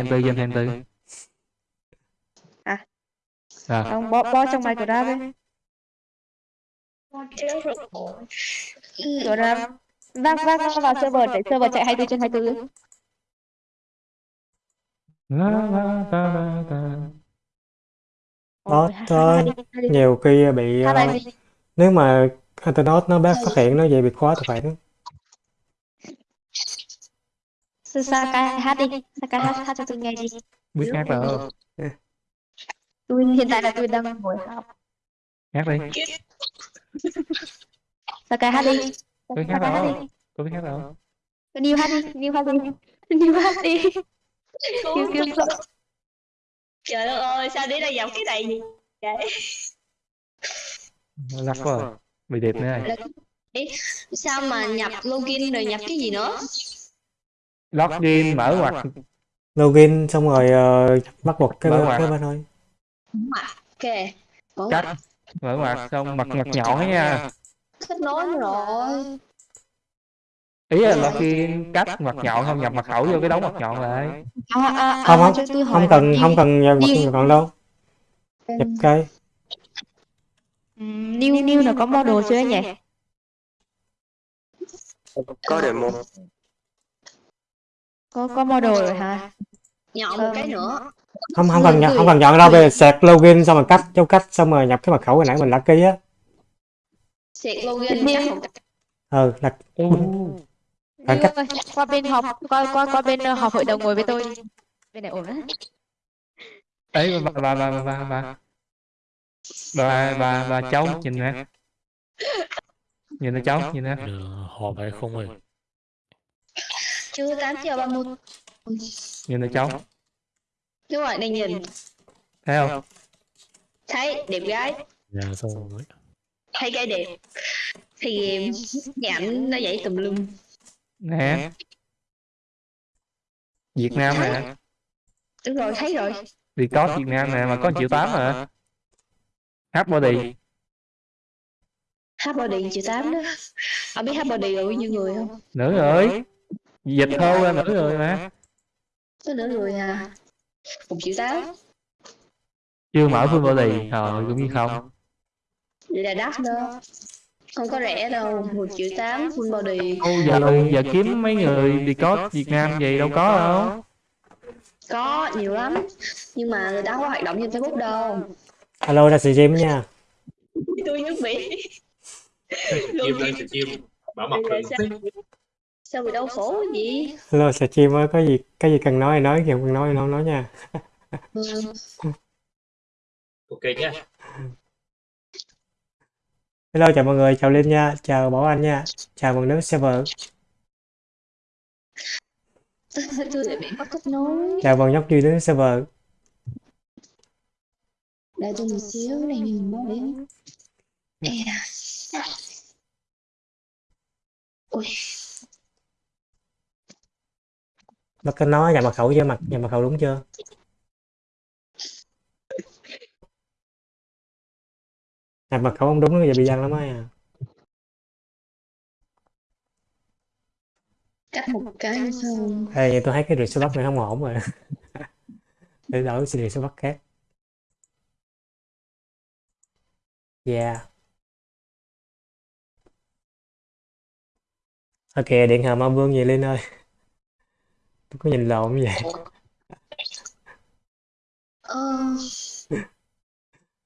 em tư em giùm tư. À. à. Rồi. không bỏ bỏ trong bài cửa ra đi. Cửa ra vác vác nó vào server để server chạy 24 trên 24 La la ta la ta. Đó, đó, nhiều khi bị uh, nếu mà internet nó bác phát hiện nó dễ bị khóa tài khoản. Sakai hát đi. Sakai hát, hát cho tôi nghe đi. biết hát đâu Tôi hiện tại là tôi đang ngồi học. hát đi Sakai hát đi. tôi hát đi. tôi biết hát đâu New hát đi. New hát đi. New hát đi. Kêu kêu sợ. Trời ơi, sao đi ra dòng cái này gì? Vậy? lắc quá bị đẹp nữa rồi Sao mà nhập login rồi nhập cái gì nữa? Login mở ngoặc login xong rồi ờ, bắt buộc cái Mở bên ngoặc. cái bên thôi. Ok. Mở cách mở ngoặc xong mặt mặt nhọn nha. kết nối rồi. ý là login cách mặt nhọn không nhập mật khẩu vô cái đống mặt nhọn lại. À, à, à, Không, không, không cần không cần nhập New- còn đâu. Nhập cái. Ừm, New New là có model chưa nhỉ? có demo Có có model rồi hả? Nhọn một cái nữa. không không cần Gửi- không cần chọn đâu về sạc login xong rồi cách dấu cách xong rồi nhập cái mật khẩu hồi nãy mình đã ký á. Xịt login chắc một ừ là Bạn cách- qua bên họp qua qua qua bên ờ, họp hội đồng ngồi với tôi. Đi. Bên này ổn á. ấy bà bà bà bà bà bà. Bà bà bà cháu nhìn nè. Nhìn nè cháu nhìn nè. Họp hay không ơi Chưa 8 giờ 30. nhìn nè cháu Đúng rồi, đang nhìn. thấy không Thấy đẹp gái. Dạ xong rồi Thấy gái đẹp. Thì nhảnh nó dậy tùm lum. nè Việt Nam nè Đúng rồi, thấy rồi. đi có Việt Nam nè mà có 1 triệu tám mà hát body Hát body triệu 8 đó. Ông biết hát body rồi bao nhiêu người không? nữ rồi dịch thô ra nữ rồi mà Có nửa người à. Một triệu 8. chưa mở full body rồi cũng như không Vậy là đắt đó. Không có rẻ đâu. Một triệu 8 full body. Ô, giờ giờ kiếm mấy người đi có Việt Nam vậy đâu có đâu Có nhiều lắm. Nhưng mà người ta không có hoạt động trên Facebook đâu. alo ra stream nha Tôi nước Mỹ. thì chim bảo mật sao? Bị đau khổ gì? alo stream ơi có gì cái gì cần nói thì nói không cần nói thì không nói nha Ừ. ok nhé hello chào mọi người chào Linh nha chào Bảo Anh nha chào mừng đến server Tôi lại bị mất kết nối. chào mừng nhóc duy đến server Đợi tôi một xíu này nhìn báo đến. Ê da. Ui, nó có nói nhập mật khẩu chưa? Mặt nhập mật khẩu đúng chưa? Nhập mật khẩu không đúng nó giờ bị giăng lắm á cắt một cái xong. Ê, vậy tôi thấy cái review bắt này không ổn rồi. Để đổi cái review bắt khác. Yeah. Ok điện hờ ma vương về Linh ơi có nhìn lộn như vậy? Ờ,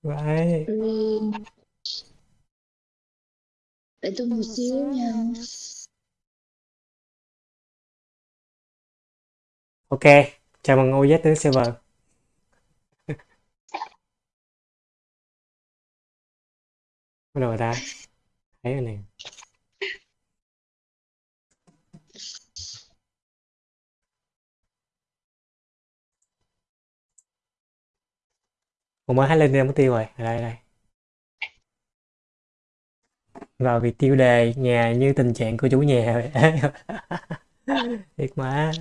Vậy. Để tôi một xíu nha. ok chào mừng OZ đến server. Bắt đầu ta. Thấy rồi nè Ủa mới hát lên đây mất tiêu rồi. Đây đây. Vào việc tiêu đề nhà như tình trạng của chủ nhà. Vậy thiệt mà.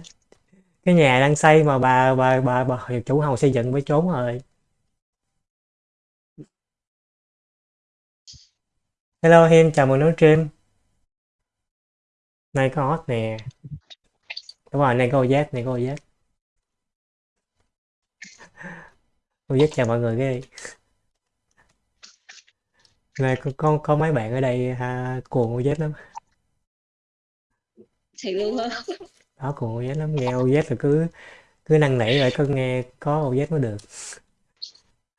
Cái nhà đang xây mà bà bà bà, bà chủ hầu xây dựng mới trốn rồi. Hello Hiên chào mừng đến stream. Nay có hot nè. Đúng rồi nay có giác này có giác Tôi rất chào mọi người cái đi. Này có, có, có mấy bạn ở đây ha, cuồng OZ lắm. thiệt luôn hả Đó cuồng OZ lắm, nghe OZ là cứ cứ năn nỉ rồi có nghe có OZ mới được.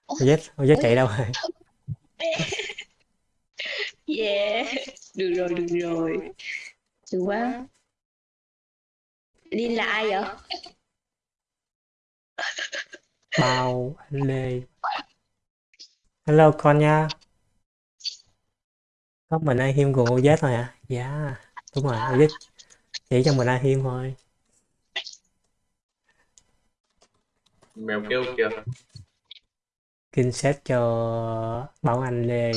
OZ, OZ chạy đâu rồi? yeah được rồi được rồi được quá Linh là ai vậy Bao anh Lê. Hello con nha. Có mình ai hiêm cùng OZ thôi hả? Dạ, đúng rồi, OZ chỉ cho mình ai hiêm thôi. mèo kêu kìa Skin set cho Bảo Anh Lê.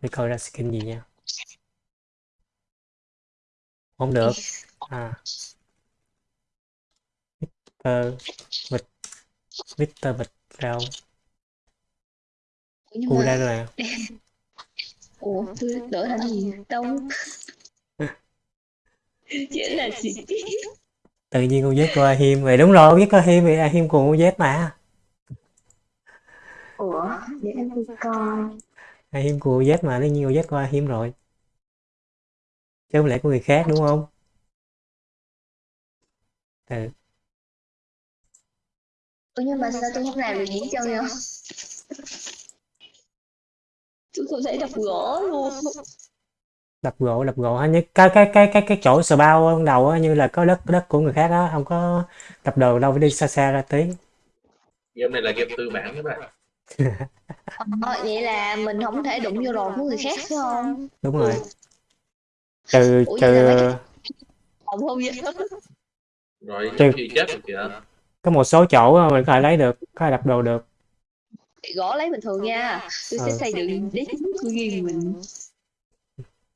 Để coi ra skin gì nha. Không được. À. Mr. Vịt. Mr. Vịt rau. Nhưng Cu mà ra rồi. ủa tôi đổi thành gì đâu chỉ là gì Tự nhiên con Z coi hiêm rồi. Đúng rồi, con Z coi hiêm thì hiêm cùng con Z mà. ủa để em đi coi Ai hiếm của Z mà, đương nhiên của Z có ai hiếm rồi. Chứ không lẽ của người khác đúng không? Ừ, ủa nhưng mà sao tôi không làm được diễn chân vậy tôi không thể đập gỗ luôn. Đập gỗ, đập gỗ. Như cái cái cái cái cái chỗ sờ bao ban đầu á, như là có đất đất của người khác á, không có đập đồ đâu phải đi xa xa ra tí. game này là game tư bản các bạn. Ờ, vậy là mình không thể đụng vô đồ của người khác phải không? Đúng rồi. Trừ Ủa, trừ không không vậy. Rồi gì chết kìa có một số chỗ á, mình có thể lấy được, có thể đập đồ được. gõ lấy bình thường nha tôi sẽ Ừ. xây dựng đế chính của riêng mình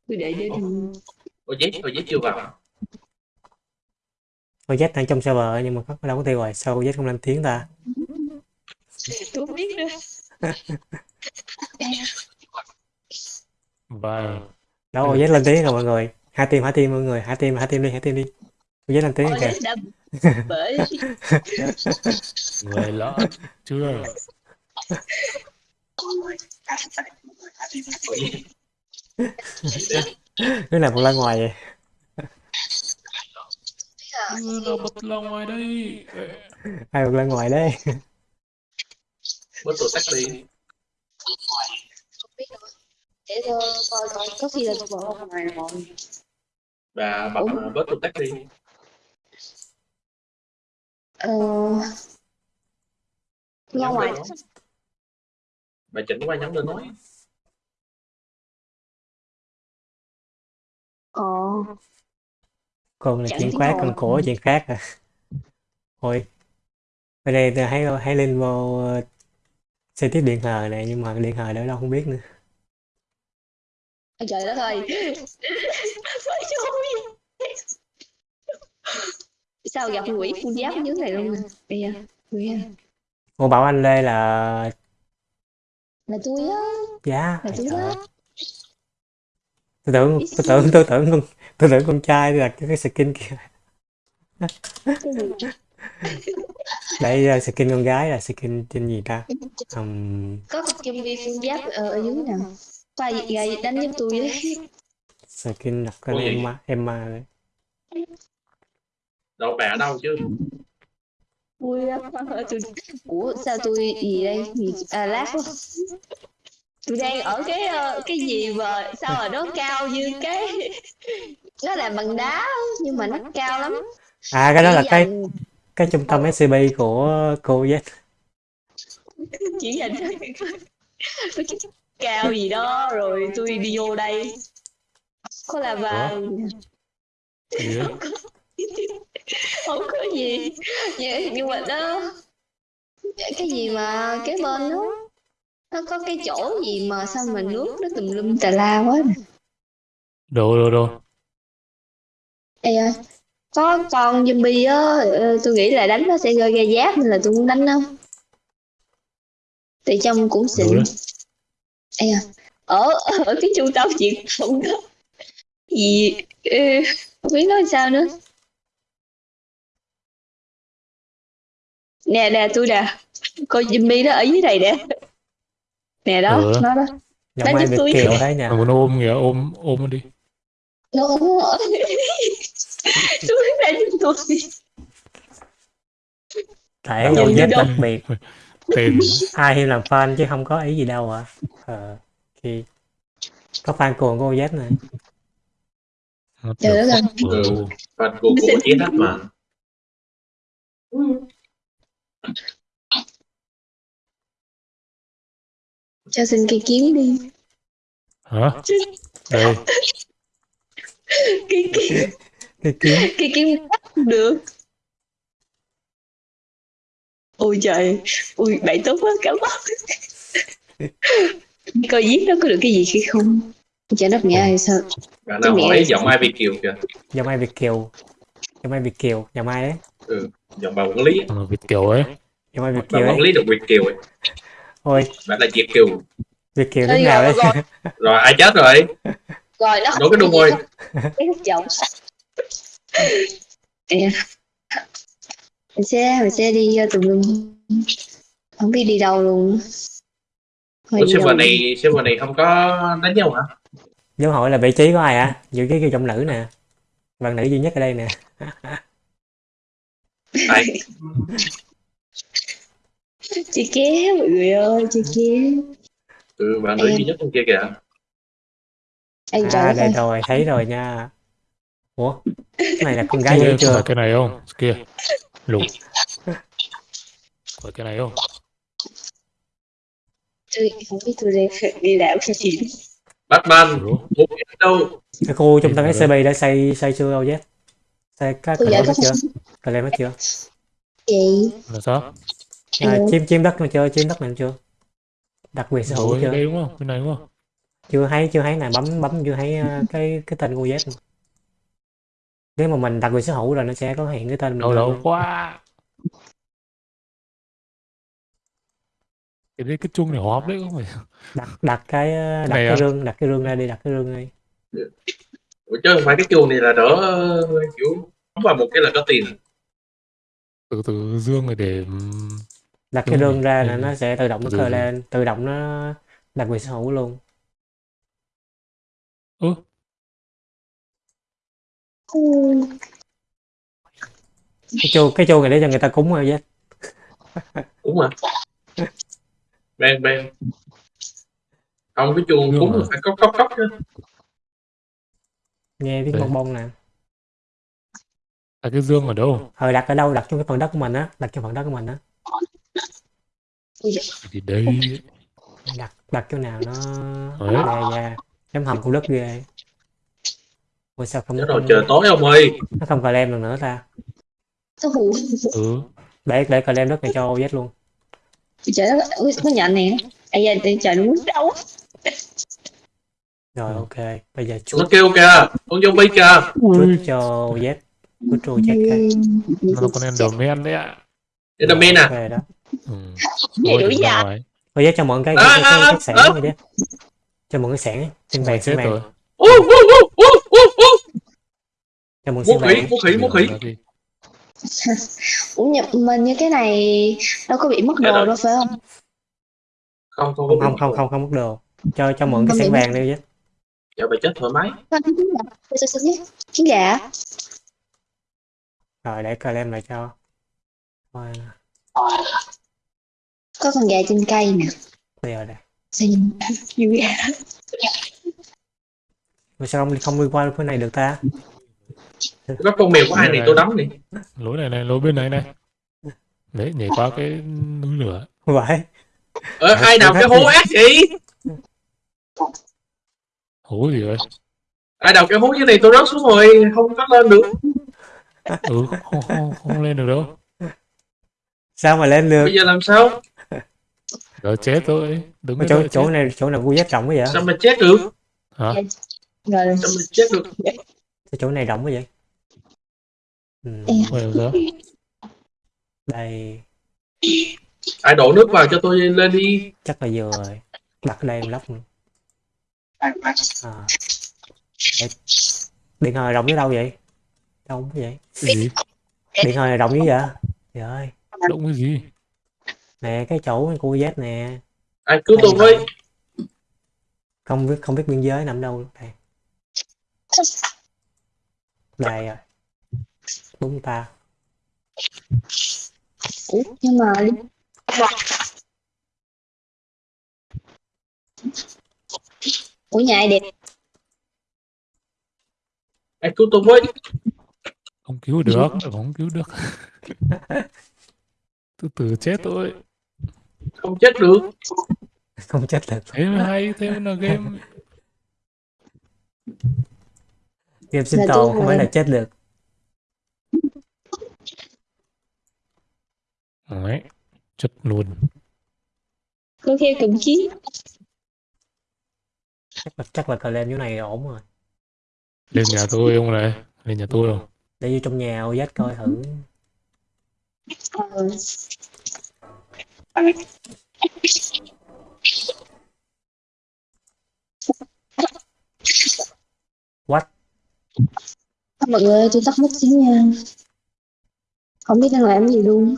tôi để để ôi giết ôi chưa vào Con Z đang trong server nhưng mà có đâu có tiêu rồi, sao con Z không lên tiếng ta? tôi không biết nữa Và Đâu con Z lên tiếng rồi mọi người. Hai team, hai team mọi người, hai team, hai team đi, hai team đi. Con Z lên tiếng Ôi, kìa. Bởi người lỡ chưa Đứa nào cũng ra ngoài vậy? nó bật lòng ngoài đây Ai cũng ra ngoài đấy. bớt tổ tắt đi để tôi coi coi có khi là tôi bỏ ra ngoài rồi và bật Ủa? bớt tổ tắt đi ờ ra Nhóm ngoài bà chỉnh qua nhóm lên nói. Ờ. Còn là Chẳng chuyện khác còn cổ chuyện khác à. Thôi ở đây tôi hãy hãy lên vô ờ, xe tiếp điện hờ này nhưng mà điện hờ đâu đâu không biết nữa. Ôi trời đất ơi sao gặp quỷ con giáp dưới này luôn? nè bây giờ quỷ à. cô bảo anh Lê là là tôi á. Giá là tôi á. tôi tưởng tôi tưởng tôi tưởng con tôi tưởng con trai là cái, cái skin kia. Cái gì đây là skin con gái là skin trên gì ta? Um, có con kim vi con giáp ở, dưới nè. Phải gầy đánh giúp tôi đấy skin Ủa gì? Emma Emma đấy đâu ở đâu chứ? Vui lắm tôi ủa sao tôi gì đây? à lát quá. Tôi đang ở cái ờ, cái gì mà sao mà nó cao như cái nó làm bằng đá nhưng mà nó cao lắm. À cái đó là cái cái trung tâm SCP của cô Z chỉ dành cái cao gì đó rồi tôi đi vô đây. Có là vàng? không có gì. nhưng, nhưng mà nó cái gì mà cái bên nó nó có cái chỗ gì mà sao mà nước nó tùm lum tà la quá nè. Đồ đồ đồ. Ê ơi, có con zombie á ờ, tôi nghĩ là đánh nó sẽ rơi ra giáp nên là tôi muốn đánh nó thì trong cũng xịn. Đó. Ê à, ở ở cái trung tâm truyền thông đó gì ừ, không biết nói sao nữa nè nè tôi nè coi Jimmy đó ở dưới này nè nè đó Ừ. nó đó giọng Đang ai giúp Việt tôi. kiều thế nhỉ muốn ôm kìa, ôm ôm nó đi. nó tôi đang giúp tôi thể Làm dấu gì vết đâu. đặc biệt Tên ai hiêm làm fan chứ không có ý gì đâu ạ ờ khi có fan cuồng của OZ này Trời đất ơi. Fan của của chiến thách mà. Cho xin cây kiếm đi. Hả? Đây, cái cái cái kiếm cái kiếm bắt được. Ôi trời. Ui bạn tốt quá cảm ơn. Coi giết nó có được cái gì hay không? Chả đất mẹ hay sao? Bạn mẹ- giọng ai Việt kiều kìa. giọng ai Việt kiều? Giọng ai Việt kiều? Giọng ai đấy Giọng bà quản lý. thằng Việt Kiều ấy. giọng ai Việt Bà kiều quản ấy lý được Việt kiều ấy. ôi Bạn là Việt kiều. Việt kiều lúc nào rồi, đấy rồi. Rồi ai chết rồi? rồi nó Đổ cái đuông rồi. cái hút giọng mình sẽ mình sẽ đi uh, tùm lum không biết đi đâu luôn Thôi Ủa server này server này không có đánh nhau hả? dấu hỏi là vị trí của ai hả giữ cái cái giọng nữ nè bạn nữ duy nhất ở đây nè Ai? chị kéo mọi người ơi chị kéo Ừ, bạn nữ duy nhất bên kia kìa. anh trời à đây ơi rồi thấy rồi nha ủa cái này là con gái chưa cái này không? Kia. Lục. Phải cái này không? tôi không biết tôi đi đi làm cái gì Batman, đâu. cái khu trung tâm. SCP đã xây xây chưa đâu chứ xây các hết chưa cờ lem hết chưa chị Là sao? à, chiếm chiếm đất mà chưa chiếm đất này chưa đặc quyền sở hữu Rồi, chưa đây đúng không? Bên này đúng không? chưa thấy chưa thấy nè bấm bấm chưa thấy ờ, cái cái tên của Z mà. nếu mà mình đặt quyền sở hữu rồi nó sẽ có hiện cái tên mình luôn. quá. Cái đấy cái chung này họp đấy không phải. đặt đặt cái ờ, đặt này cái à? rương đặt cái rương ra đi đặt cái rương đi Ủa chứ không phải cái chuông này là đỡ kiểu bấm vào một cái là có tiền. Từ từ dương này để đặt cái rương rồi. ra Ừ. là nó sẽ tự động nó khơi lên tự động nó đặt quyền sở hữu luôn ơ cái chu cái chu này để cho người ta cúng rồi chứ Đúng mà. Ben ben. Không cái chuông cúng rồi. phải cốc cốc cốc chứ. nghe tiếng bong bong nè à, cái dương ở đâu? ờ đặt ở đâu đặt trong cái phần đất của mình á đặt trong phần đất của mình á Thì đây. đặt đặt chỗ nào nó Đấy. ra ra giống hầm khu đất ghê Ủa sao không Chứ rồi không- trời tối ông ơi. nó không cờ lem được nữa ta Ừ. để để cờ lem đất này cho OZ luôn trời đất ơi ui, nó nhận nè ai da trời nó muốn đâu rồi ok bây giờ Nó chuốt kêu kìa. Con zombie kìa. chuốt cho OZ trù check cái Nó là con Enderman đấy ạ. Enderman à. ok đó Ừ. Vậy Ôi, đủ dạ. ngoài. OZ cho mượn cái À, cái, cái, à, cái sẻng à. OZ cho mượn cái sẻng xin Ngoài vàng xin chết vàng rồi. Ú, ú, ú, ú, ú, ú. cho mượn Vũ xin khí, vũ khí, vũ khí. Đi. Ủa nhập mình như cái này đâu có bị mất đồ đâu phải không Không không không không không không mất đồ cho cho mượn cái bị vàng đi OZ Dạ bà chết thoải mái. Trứng gà Tôi sẽ xin nhé trứng gà rồi để cờ lem lại cho Rồi, có con gà trên cây nè bây giờ đây xin mà sao không không đi qua phía này được ta Có con mèo của ai này tôi đấm đi. Lối này này, lối bên này này. Đấy, nhảy qua cái núi lửa. vậy Ờ, ai đào cái hố ác vậy? Hố gì vậy? Ai đào cái hố dưới này tôi rớt xuống rồi, không có lên được. Ừ, không, không, không lên được đâu. sao mà lên được Bây giờ làm sao? Giờ chết thôi. Đứng chỗ chỗ chết. này chỗ nào khu Z rộng quá vậy Sao mà chết được? Hả? rồi Sao mà chết được? Sao chỗ này rộng quá vậy ừ, sao? đây Ai đổ nước vào cho tôi lên đi. chắc là vừa rồi đặt ở đây em lóc nữa. à. Để- điện hồi rộng tới đâu vậy đâu không vậy. Cái gì? điện hồi này rộng như vậy? Trời ơi. Động cái gì? nè cái chỗ của Z nè. Ai cứu tôi với. Không biết không biết biên giới nằm đâu đây đây rồi đúng ta. Ủa, nhưng mà Ủa nhà ai đẹp? Ai cứu tôi với Không cứu được, không cứu được. Từ từ chết thôi. không chết được không chết được Thế mới hay, thế mới là game. game sinh tồn tôi không phải là rồi. chết được Đấy, chất luôn. Tôi theo cầm chiến chắc là chắc là cờ lên chỗ này ổn rồi Lên nhà tôi ông này, lên nhà tôi không? Để vô trong nhà OZ coi thử. What? Mọi người ơi, tôi tắt mất xíu nha. Không biết đang làm gì luôn.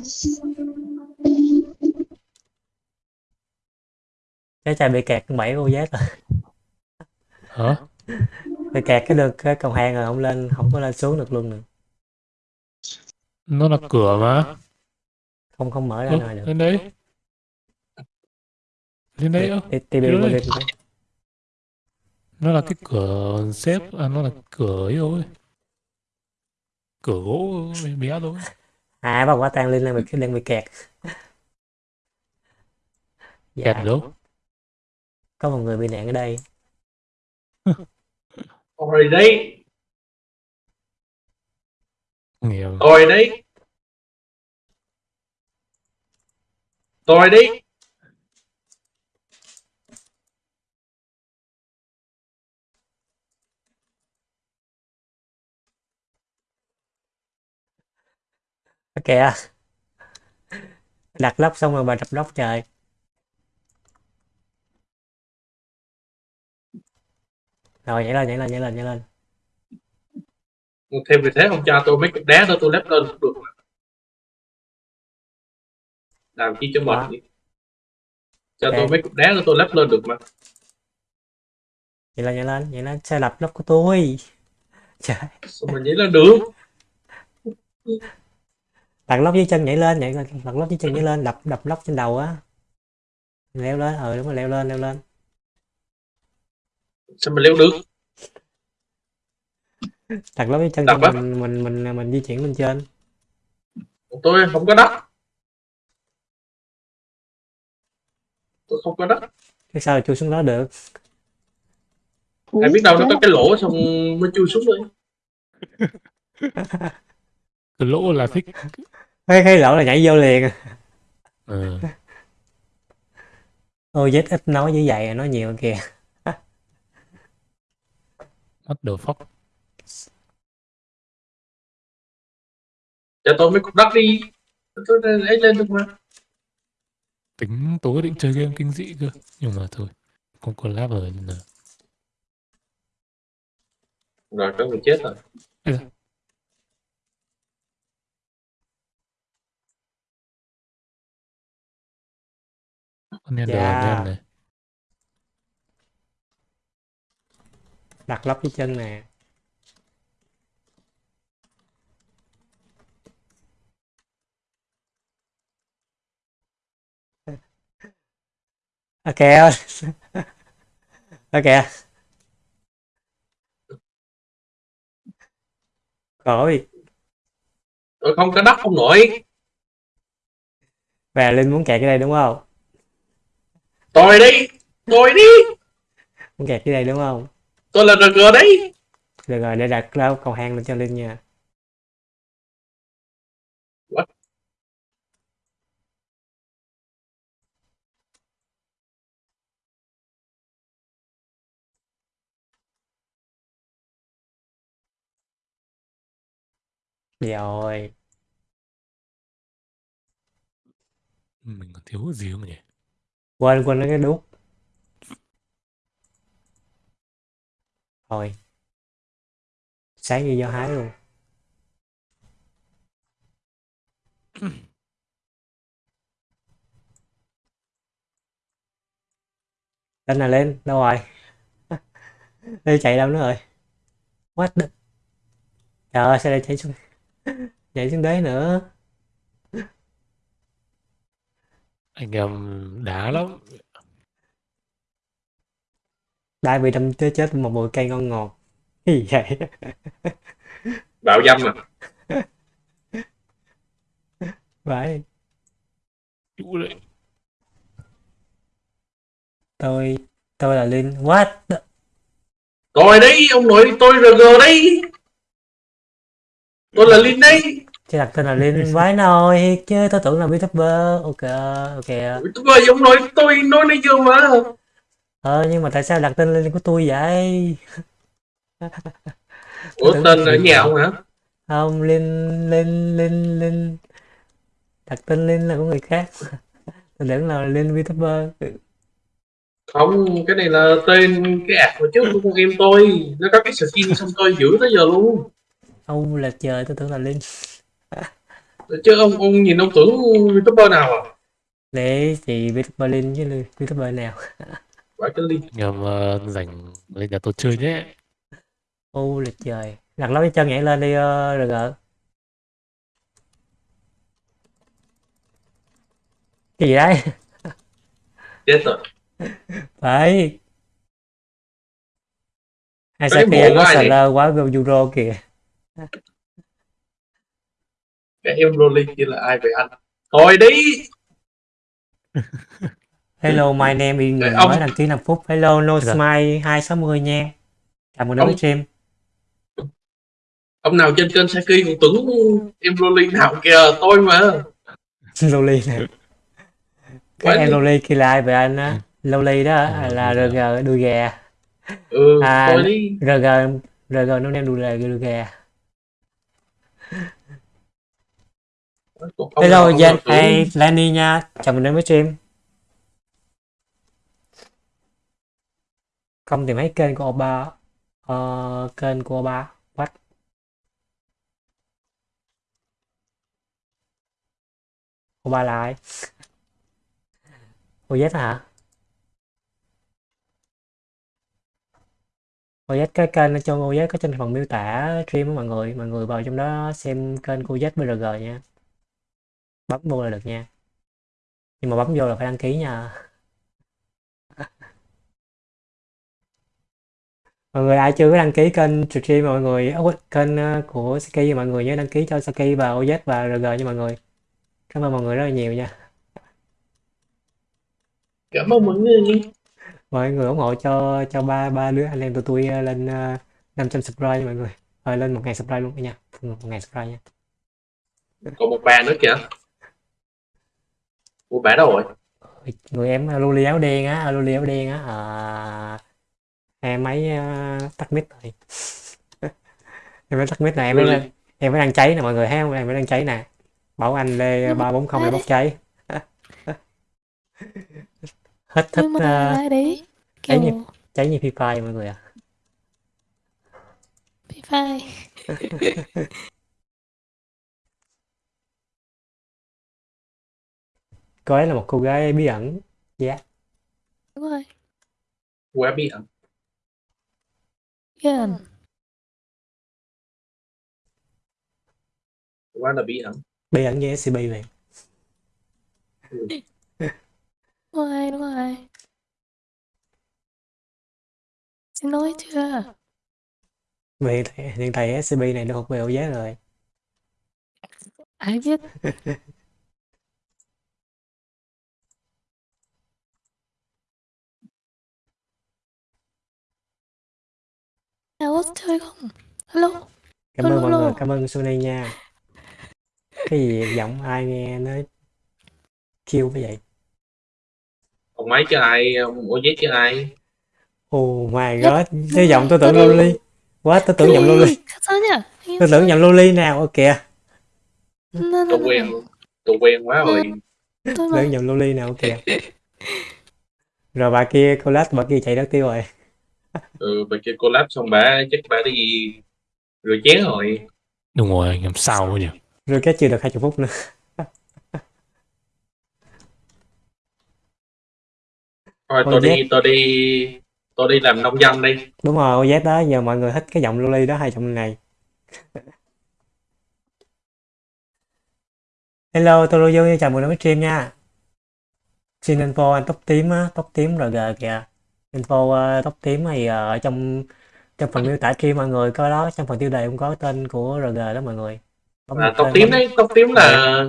Cái chai bị kẹt con bảy OZ rồi Hả? bị kẹt cái đường cái cầu thang rồi không lên không có lên xuống được luôn nữa Nó là cửa mà. không không mở ra Ơ, ngoài được lên đấy. Lên đấy ơ. Nó là cái cửa xếp, à nó là cửa ấy thôi. Cửa gỗ bé thôi. à bà quả tang lên lên bị lên bị kẹt dạ Kẹt đâu? có một người bị nạn ở đây rồi đấy Nghèo. rồi đấy rồi đấy kìa đặt lốc xong rồi bà đập lốc trời. Rồi nhảy lên nhảy lên nhảy lên nhảy lên thêm vì thế không cho tôi mấy cục đá thôi tôi lép lên cũng được làm chi cho mệt Đó. vậy cho Ok. tôi mấy cục đá thôi tôi lép lên được mà. Nhảy lên nhảy lên nhảy lên sai lập lốc của tôi. Trời. Sao mà nhảy lên được? Đặt lốc dưới chân nhảy lên nhảy lên đặt lốc dưới chân nhảy lên đập đập lốc trên đầu á. Leo lên ờ đúng rồi leo lên leo lên. Sao mà leo được đặt lốc dưới chân cho mình mình mình mình di chuyển lên trên. Tôi không có đất tôi không có đất cái sao chui xuống đó được? Ai biết đâu nó có cái lỗ xong mới chui xuống đấy Cái lỗ là thích. cái cái lỗ là nhảy vô liền. Ừ. ôi ít nói như vậy nói nhiều kìa. What the fuck? Cho tôi mấy cục đất đi tôi lấy lên được mà Tính tối định chơi game kinh dị cơ. Nhưng mà thôi. Không có lab rồi nên là. rồi có người chết rồi Con đen đờ đen này. đặt lốc dưới chân nè ok ok rồi tôi không có đất không nổi. Và linh muốn kẹt cái đây đúng không? Tôi đi. Tôi đi. Muốn kẹt cái đây đúng không? Tôi là rg đấy. Được rồi để đặt lao cầu hang lên cho linh nha. What? Dạ rồi mình còn thiếu gì không nhỉ? Quên quên cái đúc thôi. Sáng như do hái luôn. Lên là lên đâu rồi? Đi chạy đâu nữa rồi? What đứt trời ơi xe đây chạy xuống? Chạy xuống đấy nữa? Anh em đá lắm. Đai bị đâm chết chết một bụi cây ngon ngọt. Cái gì vậy? bạo dâm à Vậy, Chú đấy. tôi... Tôi là Linh. What rồi đấy ông nội tôi rg đấy tôi là linh đấy. Chứ đặt tên là Linh vãi nồi chứ tôi tưởng là YouTuber ok ok. Ơi ông nội tôi nói nãy giờ mà. Ờ nhưng mà tại sao đặt tên Linh của tôi vậy? Ủa tên ở nhà ông hả? Không Linh Linh Linh Linh. Đặt tên Linh là của người khác. Tôi tưởng là Linh YouTuber không cái này là tên cái app hồi trước của con em tôi. Nó có cái skin xong tôi giữ tới giờ luôn ông là trời tôi tưởng là Linh. Chứ ông ông nhìn ông tưởng youtuber nào à? Để thì YouTuber Linh chứ YouTuber nào? Phải cái linh. Em ờ, rảnh lên nhà tôi chơi nhé. ô là trời. Đặt lối chân nhảy lên đi uh, rồi. Gỡ cái gì đấy? Chết rồi. Phải. Hai bộ có ai sờ lơ quá euro kìa cái em Rolly kia là ai vậy anh thôi đi Hello, my name is người ông- mới đăng ký 5 phút. Hello, no Dạ. smile 260 nha. Mừng đến với Ông- stream. ông nào trên kênh Saki còn tưởng em Rolly nào kìa tôi mà Loli nè. Cái em? Loli kia là ai vậy anh á? Loli đó Ờ, là Loli RG đuôi gà. ừ À, thôi đi RG RG nó đem đuôi gà đuôi gà. Còn ông Hello, Jen, hey, Lenny nha. Chào mừng đến với stream. Không tìm thấy kênh của Oba. Ờ, kênh của Oba. What? Oba là ai? OZ hả? OZ cái kênh ở trong OZ có trên phần miêu tả stream của mọi người. Mọi người vào trong đó xem kênh của OZ BRG nha. Bấm vô là được nha. Nhưng mà bấm vô là phải đăng ký nha. mọi người ai chưa có đăng ký kênh stream mọi người à, kênh à, của Saki mọi người nhớ đăng ký cho Saki và OZ và RG nha mọi người cảm ơn mọi người rất là nhiều nha cảm ơn mọi người mọi người ủng hộ cho cho ba ba đứa anh em tụi tôi ờ, lên uh, 500 subscribe nha mọi người. Rồi lên 1.000 subscribe luôn nha 1.000 subscribe nha. Còn một bà nữa kìa. Ủa bà đâu rồi? Người em luli áo đen á luli áo đen á. À, em ấy uh, tắt mic rồi em mới tắt mic này em mới em mới đang cháy nè mọi người thấy không? Em mới đang cháy nè. Bảo anh lê ba bốn không em bốc cháy hết thích nhưng mà lại đấy ấy kiểu nhỉ? cháy như phi phai mọi người ạ. Bị phai. Cô ấy là một cô gái bí ẩn. Đúng rồi. Quá bí ẩn. Yên quá là bí ẩn. Bí ẩn như SCP vậy đúng rồi đúng rồi. Xin lỗi chưa? Mà hiện tại, hiện tại SCP này được thuộc về OZ rồi. Ai biết? Nào chơi không? Hello? Cảm ơn mọi người cảm ơn Sony nha. Cái gì giọng ai nghe nó kêu như vậy ông máy chứ ai ủa giấy chứ ai? Oh my god cái giọng tôi tưởng. Loli. quá tôi tưởng giọng Loli. Tôi tưởng giọng Loli nào ok kìa. Nè, nè, tôi quen tôi quen quá rồi. tôi tưởng giọng Loli nào ok kìa. Rồi bà kia lát bà kia chạy đất tiêu rồi. Ừ bà kia collab xong bà chắc bà đi rửa chén rồi. Đúng rồi, anh em sao nhỉ? rồi cái chưa được 20 phút nữa thôi Ôi, tôi đi tôi đi tôi đi làm nông dân đi. Đúng rồi OZ đó giờ mọi người thích cái giọng Loli đó hay giọng này. Hello tôi Lưu chào mừng đến với stream nha. Xin info anh tóc tím á tóc tím RG kìa info ờ, tóc tím thì ờ, ở trong trong phần miêu tả stream mọi người có đó trong phần tiêu đề cũng có tên của RG đó mọi người. Bấm à, tóc tím bấm- đấy tóc tím là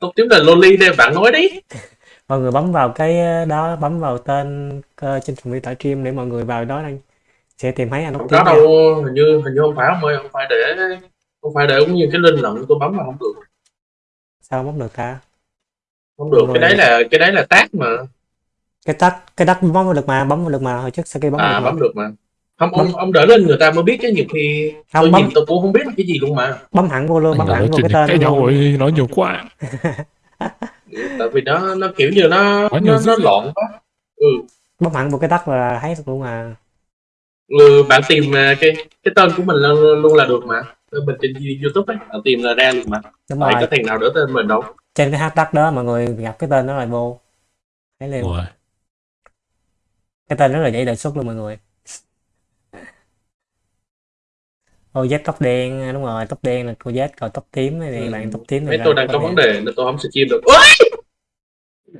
tóc tím là loli đây bạn nói đi mọi người bấm vào cái ờ, đó bấm vào tên ờ, trên phần miêu tả stream để mọi người vào đó đang sẽ tìm thấy anh không có nha. đâu hình như hình như không phải ông ơi không phải để không phải để cũng như cái link lận tôi bấm vào không được sao bấm được ta không được Đúng cái rồi. đấy là cái đấy là tác mà cái tắt cái tắt bấm vào được mà bấm vào được mà hồi trước sau khi bấm à được mà. bấm được mà không ông ông đỡ lên người ta mới biết chứ nhiều khi Không, tôi bấm- nhìn tôi cũng không biết là cái gì luôn mà bấm hẳn vô luôn bấm hẳn vô cái tên cãi nhau rồi, nói nhiều quá. tại vì nó nó kiểu như nó Quá nhiều nó, nó loạn quá. Ừ. bấm hẳn vô cái tắt là thấy được luôn à. Ừ bạn tìm à, cái cái tên của mình luôn, luôn là được mà. Mình trên youtube ấy bạn tìm là ra luôn mà. Đúng rồi. có thằng nào đỡ tên mình đâu. Trên cái hashtag đó mọi người gặp cái tên đó là vô. Thấy liền. Rồi. cái tên rất là dễ đề xuất luôn mọi người ô Z tóc đen đúng rồi tóc đen là cô Z còn tóc tím này Ừ. bạn tóc tím này mấy tôi đang tóc có vấn đề nên tôi không stream được. Ôi!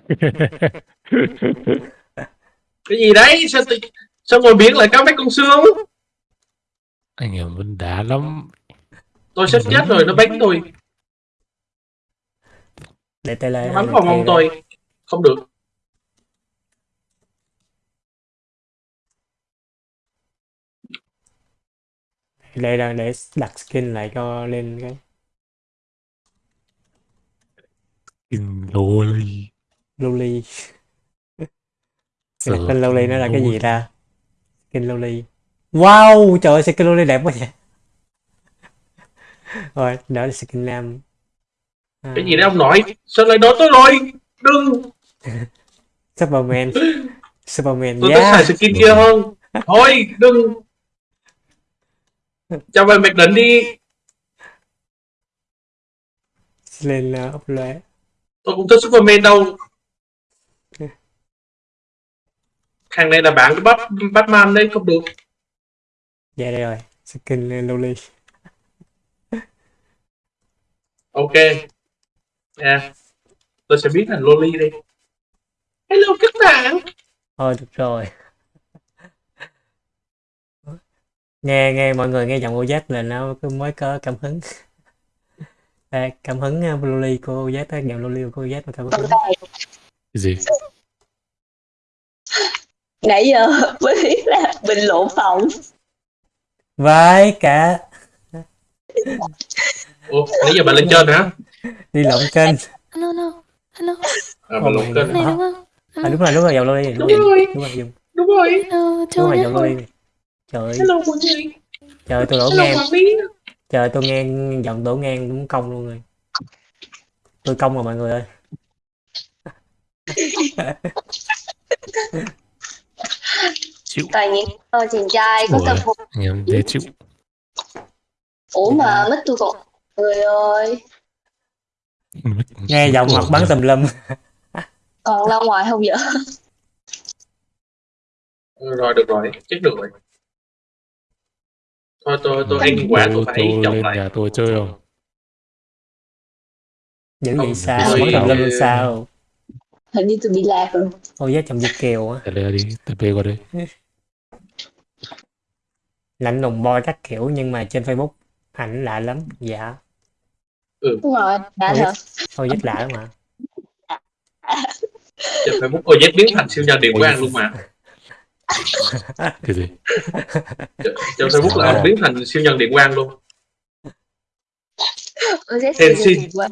cái gì đấy? Sao tự... sao ngồi biển lại có mấy con xương? Anh em vẫn đá lắm. tôi sắp chết rồi nó bánh tôi. Để tay lên nó bắn vào mông tôi? không được đây là để đặt skin lại cho lên cái. Kinh loli. loli. Cái Sợ đặt tên loli nó là cái gì ta? Skin loli. Wow trời ơi skin loli đẹp quá vậy. Rồi đó là skin nam à, cái gì đấy ông nội sao lại đổ tôi rồi đừng. Superman. Superman tôi thích yeah. xài skin kia hơn. Thôi đừng cho về mặc định đi. Lên uh, ốc lóe. Tôi cũng thích Superman đâu. Thằng này là bạn của Bat Batman đấy không được. Dạ đây rồi skin loli ok. Yeah. tôi sẽ biến thành Loli đi. Hello các bạn. Thôi được rồi nghe nghe mọi người nghe giọng OZ là nó cứ mới có cảm hứng à, cảm hứng uh, loli của OZ á, giọng loli của OZ mà cảm hứng Cái gì? nãy giờ mới biết là bình luận phòng với cả ủa nãy giờ bạn lên trên hả đi lộn kênh Hello, hello. Hello. à, bạn lộn kênh. Này đúng không? à, đúng rồi đúng rồi giọng loli này, đúng đúng rồi rồi đúng rồi đúng rồi Hello, đúng rồi giọng loli này. Trời. Hello trời tôi đổ hello ngang. trời tôi nghe giọng đổ ngang cũng công luôn rồi. Tôi công rồi mọi người ơi. Chịu. toàn những ờ, chàng trai có tâm hồn em dễ chịu. ủa mà mất tôi còn người ơi. Nghe giọng hoặc bắn tùm lum. Còn ra ngoài không vậy? Rồi được rồi. Chết được rồi thôi tôi tôi ăn quả tôi phải tôi lên lại. nhà tôi chơi không? dữ Không, vậy sao tùm lum làm sao? Hình như tôi bị lạc rồi. Ôi giá chồng Việt kiều á. Đây đi, bê qua đây. lạnh lùng boy các kiểu nhưng mà trên Facebook ảnh lạ lắm. Dạ. Đúng rồi đã Ôi, thật. thôi rất lạ lắm mà trên Facebook ôi biến thành siêu nhân điện quang luôn mà Cái gì? trên Facebook là ông biến thành siêu nhân điện quang luôn đẹp quá.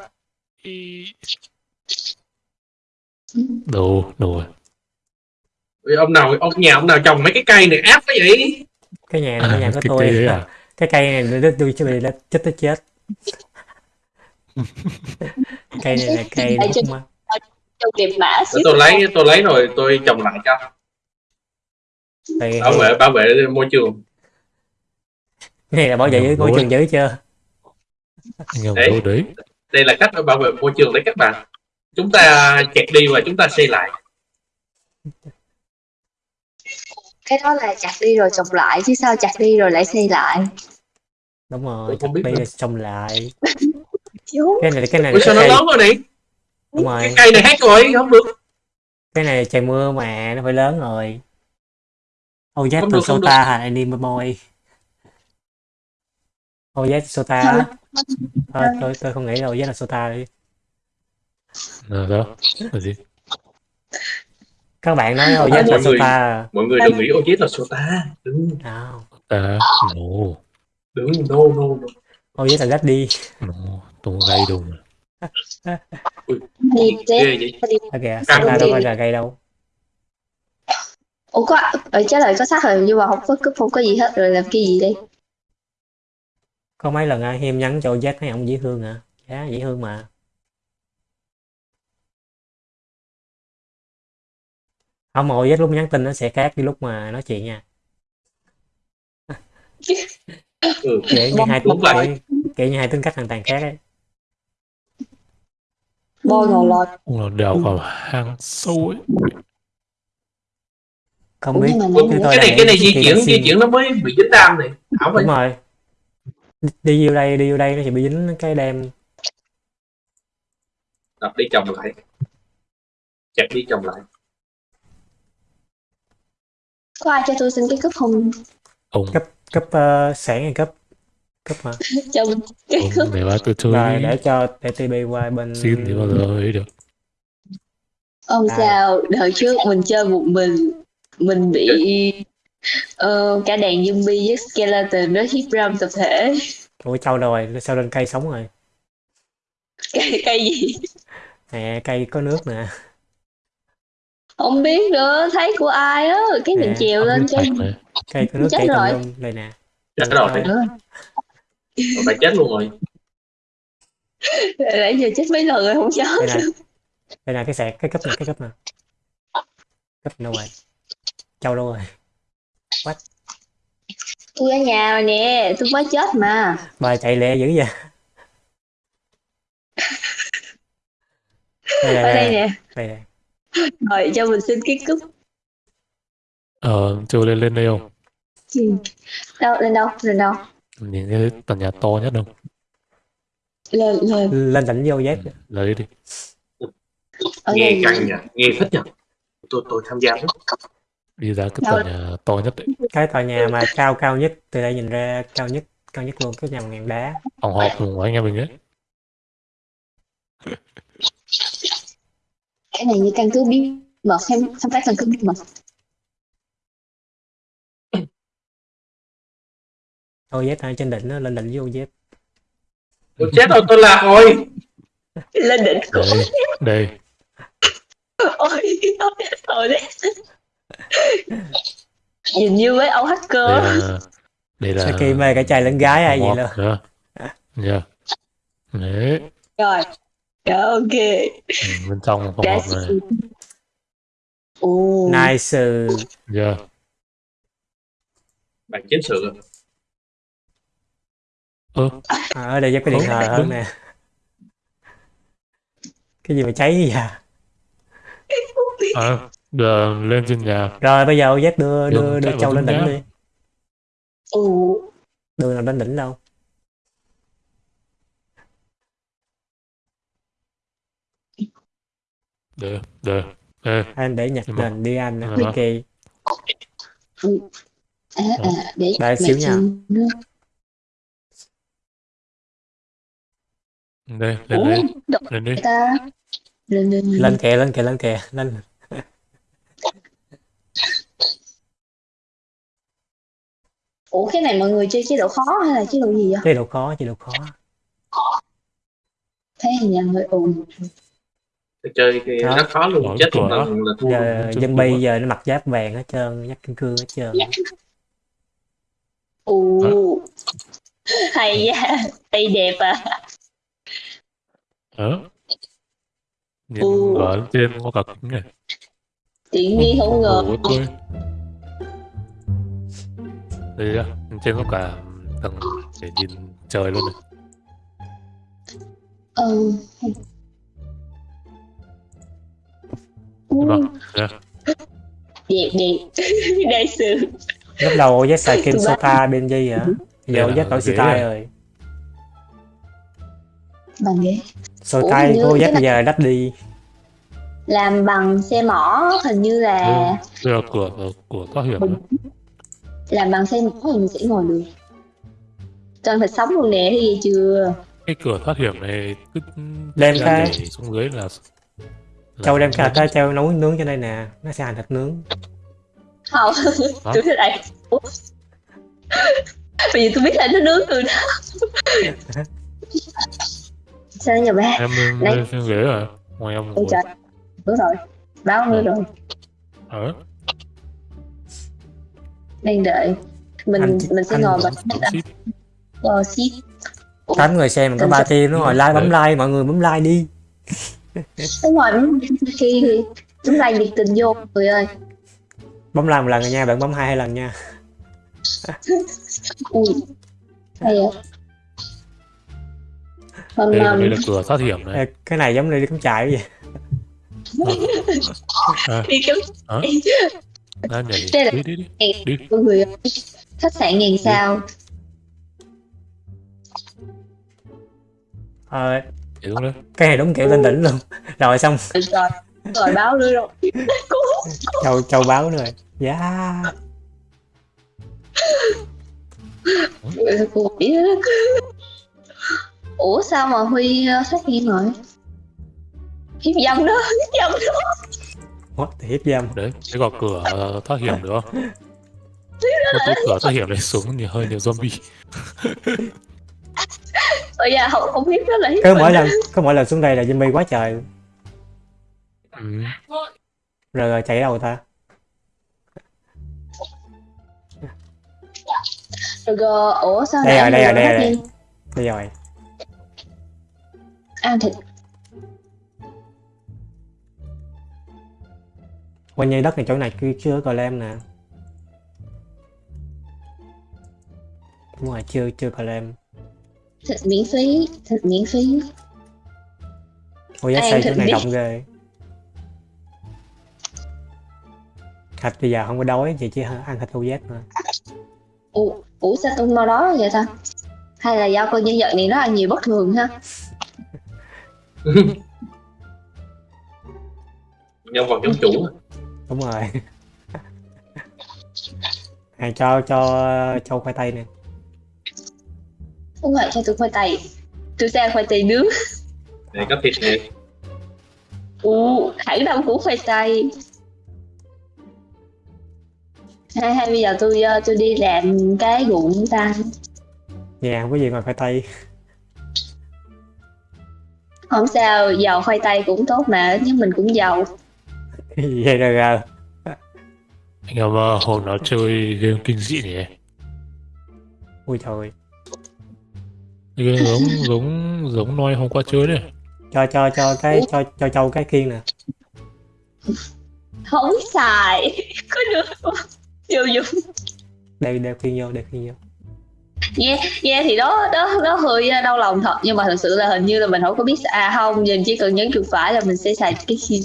Đồ, đồ. Ông nào ông nhà ông nào trồng mấy cái cây này áp quá vậy cái nhà này cái nhà của cái tôi đấy à? cái cây này nó tôi chuẩn bị nó chết tới chết cây này là cây Trong Để xíu tôi lấy tôi lấy rồi tôi trồng lại cho Thì bảo vệ bảo vệ môi trường. Này là bảo vệ môi Ôi. trường dữ chưa? Đấy. đồ đấy. đây là cách bảo vệ môi trường đấy các bạn. Chúng ta chẹt đi và chúng ta xây lại. Cái đó là chặt đi rồi trồng lại chứ sao chặt đi rồi lại xây lại? Đúng rồi bây nữa. giờ trồng lại. Cái này cái này Ủa sao nó cái, lớn rồi này đúng rồi. Cái cây này hết rồi không được. Cái này trời mưa mà nó phải lớn rồi oh yes Không từ được, không Sota hả? Anime boy. Oh yes Sota. Á. thôi tôi tôi không nghĩ là oh yes là Sota đi. Là đó. Là gì? các bạn nói oh yes là người- Sota à? mọi người đừng nghĩ ô chết là sota. Đừng nào À, no. đừng no no no oh yes là Daddy No. Tôi gây đùng. đi ghê vậy. ok Sota đâu phải là gây đâu ủa có ở trái lời có xác rồi nhưng mà không có cúp không có gì hết rồi làm cái gì đây có mấy lần ai hiêm nhắn cho yes mấy ông dễ thương à dạ dễ thương mà không oh yes lúc nhắn tin nó sẽ khác với lúc mà nói chuyện nha ừ. kiểu như hai vậy. kiểu, kiểu như hai tính cách hoàn toàn khác ấy bôi ngồi lọt đào vào hang sâu ấy. Không biết. cái này cái này di chuyển di chuyển nó mới bị dính đam này. Ảo đúng rồi. Đi- vô đây đi vô đây nó sẽ bị dính cái đem đập đi chồng lại. Chặt đi chồng lại. Có ai cho tôi xin cái cúp không Ông, cấp uh, sáng hay cấp cấp mà cho mình cái cúp. ông để ba tôi chơi rồi để cho TB qua bên Xin thì bao giờ ấy được. Không À. sao, đợt trước mình chơi một mình Mình bị ờ, cả đàn zombie với skeleton nó hiếp ram tập thể. Ủa châu đâu rồi sao lên cây sống rồi. Cây, cây gì? nè cây có nước nè. Không biết nữa, thấy của ai á Cái mình À, trèo lên này. cây có nước Chết tùm rồi. lum đây nè. Chết rồi. Rồi phải chết luôn rồi. Nãy giờ chết mấy lần rồi không nhớ đây nè. đây nè cái sẹt cái cấp nè cái cấp nè cấp đâu rồi châu đâu rồi? Tôi ở nhà rồi nè, tôi mới chết mà. Bà chạy lẹ dữ vậy. Đây Ở đây nè. Đây, đây. Rồi cho mình xin cái cúp Ờ, chơi lên lên đây không? Đâu, lên đâu, lên đâu? Nhìn cái tòa nhà to nhất không? Lên, lên. Lên đỉnh vô dép. Lấy đi. Ở nghe căng nhỉ nghe thích nhỉ tôi tôi tham gia. với Đi ra cái tòa nhà to nhất đấy. cái tòa nhà mà cao cao nhất từ đây nhìn ra cao nhất cao nhất luôn cái nhà bằng ngàn đá. Phòng họp cùng với anh em mình ấy. Cái này như căn cứ bí mật hay không phải căn cứ bí mật. Ô dép ở trên đỉnh nó lên đỉnh vô dép tôi chết rồi tôi lạc rồi. Lên đỉnh. Của Đây, đây. Ôi, ôi đấy Nhìn như mấy ông Đây hacker là... Đây là... Saki mê cả trai lẫn gái ai vậy luôn nữa. Dạ. Đấy. Rồi. Rồi ok. Ừ, Bên trong phòng họp này. Ồ. Nice. Dạ. bạn chiến sự Ơ, à, ở đây dép cái điện thờ hơn nè. Cái gì mà cháy gì à à, đưa lên trên nhà. rồi bây giờ ô dép đưa đưa Đường đưa châu lên đỉnh đi. Ồ đường nào lên đỉnh đâu? Được, được. Ê, anh để nhặt nền đi anh Ờ. ok À à để xíu nha. nước đây, lên Ủa? Đây, lên đi. ta. Lên lên lên lên. kìa lên kìa lên kìa lên Ủa cái này mọi người chơi chế độ khó hay là chế độ gì vậy? chế độ khó chế độ khó. Thấy hình như hơi ồn. Chơi cái Đó. rất khó luôn chết một lần là thua giờ dân bi giờ nó mặc giáp vàng hết trơn giáp kim cương hết trơn. Ồ. Hay da Tay đẹp à. Đó. Nhìn Ừ. ở trên có kính này. Tiện nghi không ngờ Đây á, trên có cả tầng để nhìn trời luôn này. Ừ. Dạ. đẹp đẹp đại sự lúc đầu OZ xài bay- Sota bên gì hả? Giờ đổi ghế style à? rồi. Bằng ghế của cái OZ bây giờ đắt đi. Làm bằng xe mỏ hình như là là cửa cửa thoát hiểm đấy. Làm bằng xe mỏ thì mình sẽ ngồi được. Toàn phải sống luôn nè thấy gì chưa? Cái cửa thoát hiểm này cứ Đem ra xuống dưới là, là Châu đem cả tới Châu nấu nướng cho đây nè. Nó sẽ hành thịt nướng. Không Hả? tôi Ủa? bây giờ tôi biết là nó nướng từ đó. Sao nhà ba? Em lên ghế rồi ngoài em ngồi. đúng rồi báo nữa rồi? Ở đang đợi. Mình Anh- mình sẽ anh- ngồi bật bấm ship ờ tám người xem mình có ba team nó ngồi like bấm like mọi người bấm like đi. Đúng khi thì chúng lại nhiệt tình vô người ơi. Bấm like một lần rồi nha bạn bấm hai hai lần nha. Ui. Hay vậy. Hôm đây, um, đây là cửa thoát hiểm này cái này giống như đi cắm trại vậy. À, đi kiếm nhảy Đây là- đi đi đi. đi. mọi người khách sạn ngàn sao? Ờ, nhảy xuống đây cái này đúng kiểu lên đỉnh luôn. Rồi xong. Rồi rồi rồi báo nữa rồi. Châu châu báo nữa rồi. Dạ. Đó. ủa sao mà huy ờ, phát hiện rồi? Hiếp dâm đó hiếp dâm đó what? The hiếp dâm đấy cái gò cửa ờ, thoát hiểm được không? Một cái cửa thoát hiểm này xuống nhiều hơi nhiều zombie. Ôi da không không hiếp đó là hiếp cứ mỗi lần cứ mỗi lần xuống đây là zombie quá trời. Ừ. rồi, rồi chạy đâu ta? Rồi rồi, ủa sao Đây rồi, đây rồi, đây rồi. bây giờ rồi. Ăn thịt quanh như đất này chỗ này chưa chưa có lem nè. Đúng rồi chưa chưa có lem thịt miễn phí thịt miễn phí. Ôi giá Ăn xây chỗ này rộng ghê. Thịt bây giờ không có đói vậy chỉ ăn thịt OZ mà ủa, ủa sao tôi mau đó vậy ta? Hay là do con nhân vật này nó ăn nhiều bất thường ha? Nhân vật giống chủ đúng rồi. Hàng cho cho cho khoai tây nè. Đúng rồi cho tôi khoai tây. Tôi sang khoai tây nướng. Này có thịt này ủa hãng đông của khoai tây. Hay hay bây giờ tôi ờ, tôi đi làm cái ruộng ta. Nhà không có gì ngoài khoai tây. Không sao giàu khoai tây cũng tốt mà nhưng mình cũng giàu vậy rồi à, anh em ờ, hôm nào chơi game kinh dị nhỉ? Ui trời. Cái game giống giống giống noi hôm qua chơi này cho cho cho cái cho cho châu cái kiên nè. Không xài. Có được không? Vô dụng. Đeo đeo kiên vô đeo kiên vô nghe nghe thì đó đó đó hơi đau lòng thật. Nhưng mà thật sự là hình như là mình không có biết à không nhìn chỉ cần nhấn chuột phải là mình sẽ xài cái xin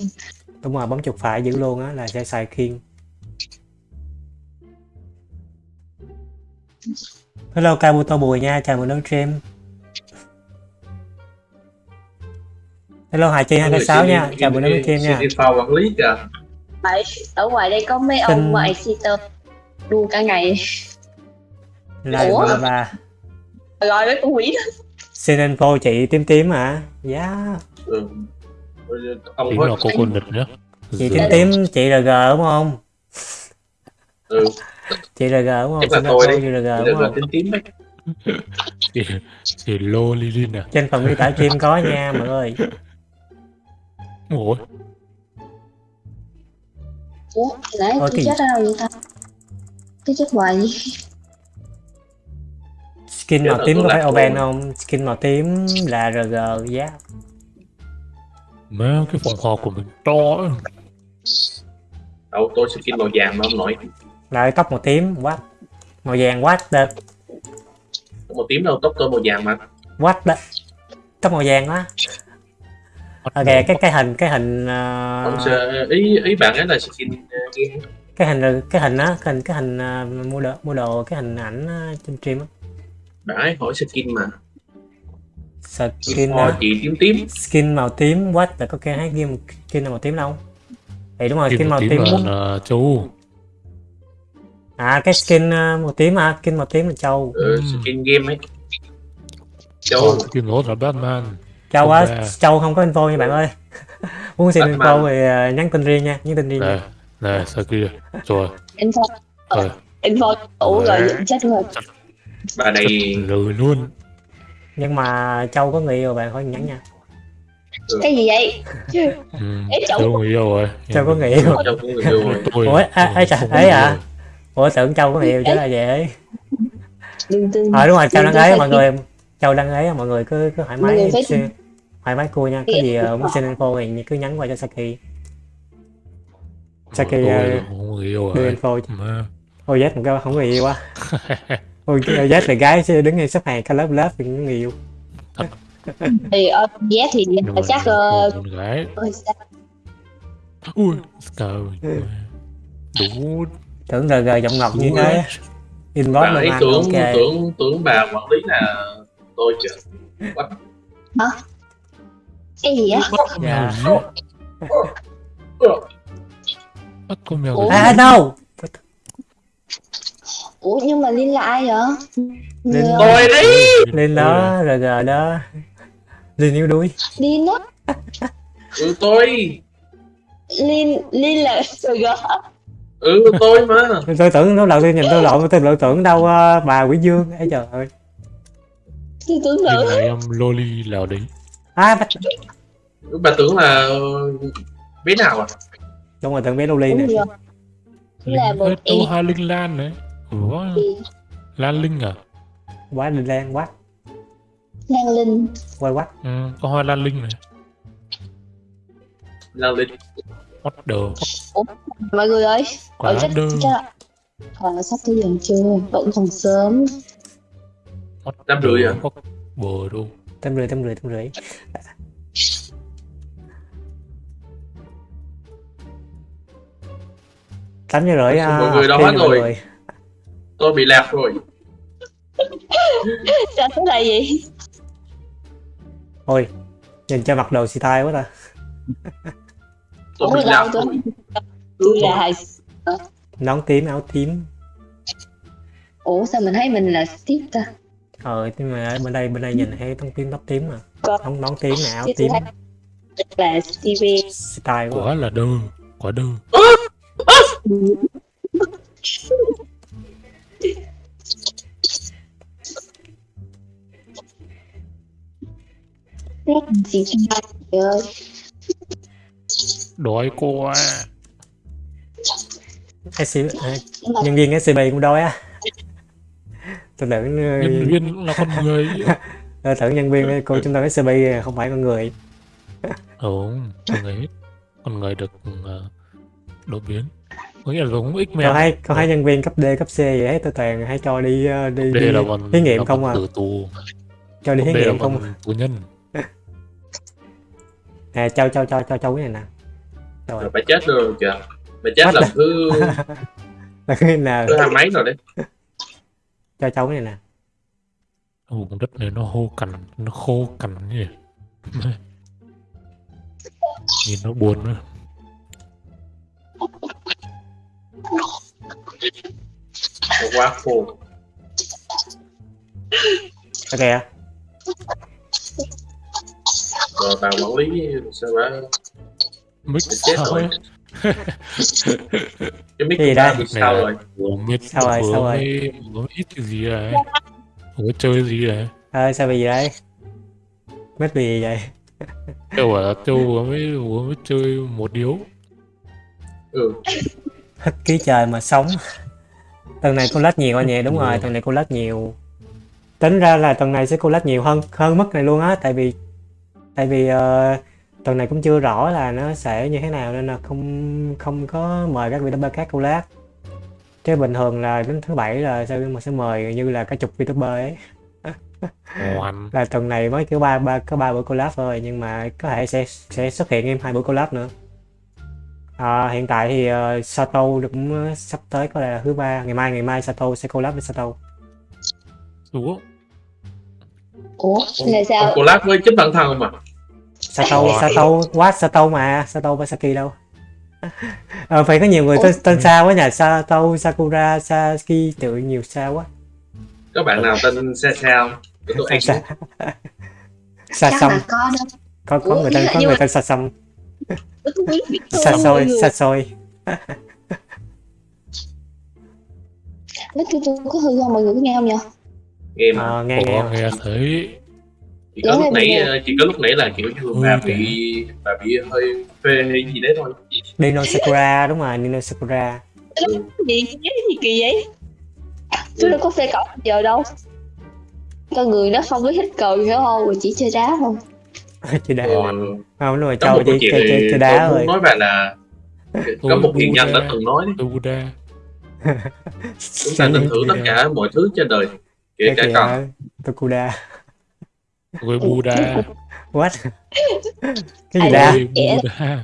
đúng rồi bấm chuột phải giữ luôn á là sẽ xài kiên hello Kabuto Bùi nha chào mừng đến stream. Hello Hải Chi 206 nha chào mừng đến stream nha. Xin info quản lý kìa. Đấy, ở ngoài đây có mấy Xin- ông mà exciter đua cả ngày. Like Ủa? ba rồi mấy con quỷ đó xin info chị tím tím hả? Dạ. Ừ. ông có là cô con đực nhá? Chị tím tím chị RG đúng không? Ừ. chị RG đúng không? Chắc là tôi chị RG được đúng là không? tím tím đấy. Thì, thì lô Lilin à? Trên phần miêu tả stream có nha mọi người. Ủa? Ủa tôi kỳ- chết ở đâu vậy ta? Tôi chết hoài vậy? Skin màu tím có phải open không? Skin màu tím là RG giá má cái phòng họp của mình to ấy. đâu tôi skin màu vàng mà ông nội. Lại tóc màu tím what? Màu vàng what the? Màu tím đâu tóc tôi màu vàng mà. What the? Tóc màu vàng quá. Ok cái cái hình cái hình uh, sẽ ý ý bạn ấy là skin uh, game cái hình là cái hình á cái hình cái hình à, mua đồ mua đồ cái hình ảnh á, trên stream á. Bạn ấy hỏi skin mà skin Hỏi á, chị tím tím? Skin màu tím what? Là có cái game skin màu tím đâu? Thì đúng rồi Kim skin màu tím tím là, châu. À cái skin à, màu tím à skin màu tím là châu. Ừ, Ừ. skin game ấy. Châu. Kim nốt là Batman. Châu Không á ra. châu không có info nha bạn ơi. Muốn xin Batman. info thì à, nhắn tin riêng nha nhắn tin riêng này nha này sao kia? Rồi info. Rồi info ủ rồi chết rồi bà này lời luôn nhưng mà châu có người yêu bạn khỏi nhắn nha. Cái gì vậy? Ừ. Ê, châu- châu người yêu rồi. Châu có người yêu. Châu cũng người yêu rồi. Tôi- ủa à, ấy trời ấy à? ủa tưởng châu có người yêu chứ là vậy. Đừng tin ờ đúng rồi châu tin ấy mọi người. Châu đăng ấy mọi người cứ cứ thoải mái thoải mái cua nha. Có gì ờ, muốn xin info thì cứ nhắn qua cho Saki. Saki ờ, không có người yêu đưa rồi. info ôi Z một cái không có người yêu quá ôi Z là gái chứ đứng ngay xếp hàng cái lớp lớp thì có người yêu thì ở vé thì mà chắc ờ, con gái. ôi, sao? ui trời đủ. Tưởng RG giọng ngọc như thế. inbox bạn luôn ấy tưởng ok. tưởng tưởng bà quản lý là tôi chứ. Cái gì á bắt con mèo Dạ. bắt con mèo à no ủa nhưng mà liên là ai vậy? Liên- Người- tôi đấy lên đó RG đó. Lên yêu đuôi liên á? Ừ tôi. Liên liên là rồi ừ tôi mà. Tôi tưởng nó đầu tiên nhìn tôi lộn tôi lộn tưởng đâu ờ, bà Quỷ Dương. Ấy trời ơi. Tôi tưởng nữ là em loli nào đấy. À bắt bà tưởng là bé nào à? Đúng rồi tưởng bé Loli rồi. Là Linh một em. hai linh lan đấy ủa? Lan linh à? Quá linh lan quá Lan Linh. Quay quá ừ, có hoa lan linh này. Là lịch what the fuck? Mọi người ơi quá ở chắc đơn. chắc ờ, sắp tới giờ chưa vẫn còn sớm. What Năm rưỡi à? bờ đâu tâm rưỡi tâm rưỡi tâm rưỡi. Tám giờ rưỡi Mọi à, người đâu hết rồi? Tôi bị lạc rồi. Sao thế này vậy? Ôi nhìn cho mặc đồ xì tai quá ta. Tôi ủa bị lạc. Tôi là nón tím áo tím. Ủa sao mình thấy mình là tiếp ta? Ờ nhưng mà ở bên đây bên đây nhìn thấy tông tím tóc tím mà. Có. nón tím nè áo tím. là xì tai quá. Là đơ quá đơ gì trời ơi đói quá SC, à, nhân viên SCB cũng đói á. Tôi tưởng nhân viên cũng là con người. Tôi tưởng nhân viên cô trung tâm SCB không phải con người. Không con người con người được uh, đột biến có nghĩa là giống x men. hai còn hai nhân viên cấp D cấp C vậy hết tôi toàn hay cho đi ờ, đi, đi là thí nghiệm là không à. tử tù. Cho đi thí là nghiệm không còn tù nhân. À cho cho cho cho cho cái này nè rồi. Bà chết rồi kìa. Bà chết lần the- thứ là cái nào? thứ hai mấy rồi đấy. Cho cháu cái này nè vùng đất này nó khô cằn nó khô cằn như vậy. Nhìn nó buồn nữa Nó quá khô ok à rồi bà quản lý sao bà mix chết sao rồi. cái mic Gì đây? sao rồi? Mới Sao rồi, sao rồi? mới ít cái gì vừa mới chơi gì đấy ơi sao bị gì đây mất bị gì vậy? Châu bảo là Châu vừa mới vừa mới chơi một điếu. Ừ hít ký trời mà sống. Tuần này cô lách nhiều anh nhỉ đúng rồi tuần này cô lách nhiều. Tính ra là tuần này sẽ cô lách nhiều hơn hơn mức này luôn á tại vì tại vì ờ, tuần này cũng chưa rõ là nó sẽ như thế nào nên là không không có mời các VTuber khác cô lát. Chứ bình thường là đến thứ bảy là sẽ mà sẽ mời như là cả chục VTuber ấy. Là tuần này mới kiểu ba ba có ba buổi collab thôi nhưng mà có thể sẽ sẽ xuất hiện em hai buổi collab nữa Ờ, hiện tại thì ờ, Sato cũng ờ, sắp tới có lẽ là thứ ba. Ngày mai ngày mai Sato sẽ collab với Sato. Ủa? ủa? Là Còn sao? Collab với chính bản thân mà Sato Ủa? Sato what Sato mà Sato với Saki đâu? Ờ, phải có nhiều người tên, tên sao quá nhỉ? Sato Sakura Saki tự nhiều sao quá. Có bạn nào tên Sa Sao Để tôi Sa ăn Sa Sa là có người tên có nhưng người mà- tên Sa Sa thôi, Soi mọi Sa người. Soi Nói tôi tôi có hư không mọi người có nghe không nhỉ? Nghe mà Ờ, nghe nghe Ủa, nghe. thấy chỉ có Dạ, lúc nãy ờ, chỉ có lúc nãy là kiểu như bà bị bà bị hơi phê hay gì đấy thôi. Dino Sakura đúng rồi Dino Sakura. Gì cái gì kỳ vậy? Tôi đâu có phê cậu giờ đâu. Con người nó không có thích cầu hiểu không? Mà chỉ chơi đá thôi chơi đá Ờ, không đúng rồi có một châu câu chỉ chuyện chơi, chơi, thì chơi tôi đá muốn rồi nói bạn là có Tôi một hiền nhân đã từng nói đấy, tôi chúng ta nên thử tất cả mọi thứ trên đời kể cái cả cần Tokuda Tôi Buddha. what? Cái gì Tôi Dạ. Buddha.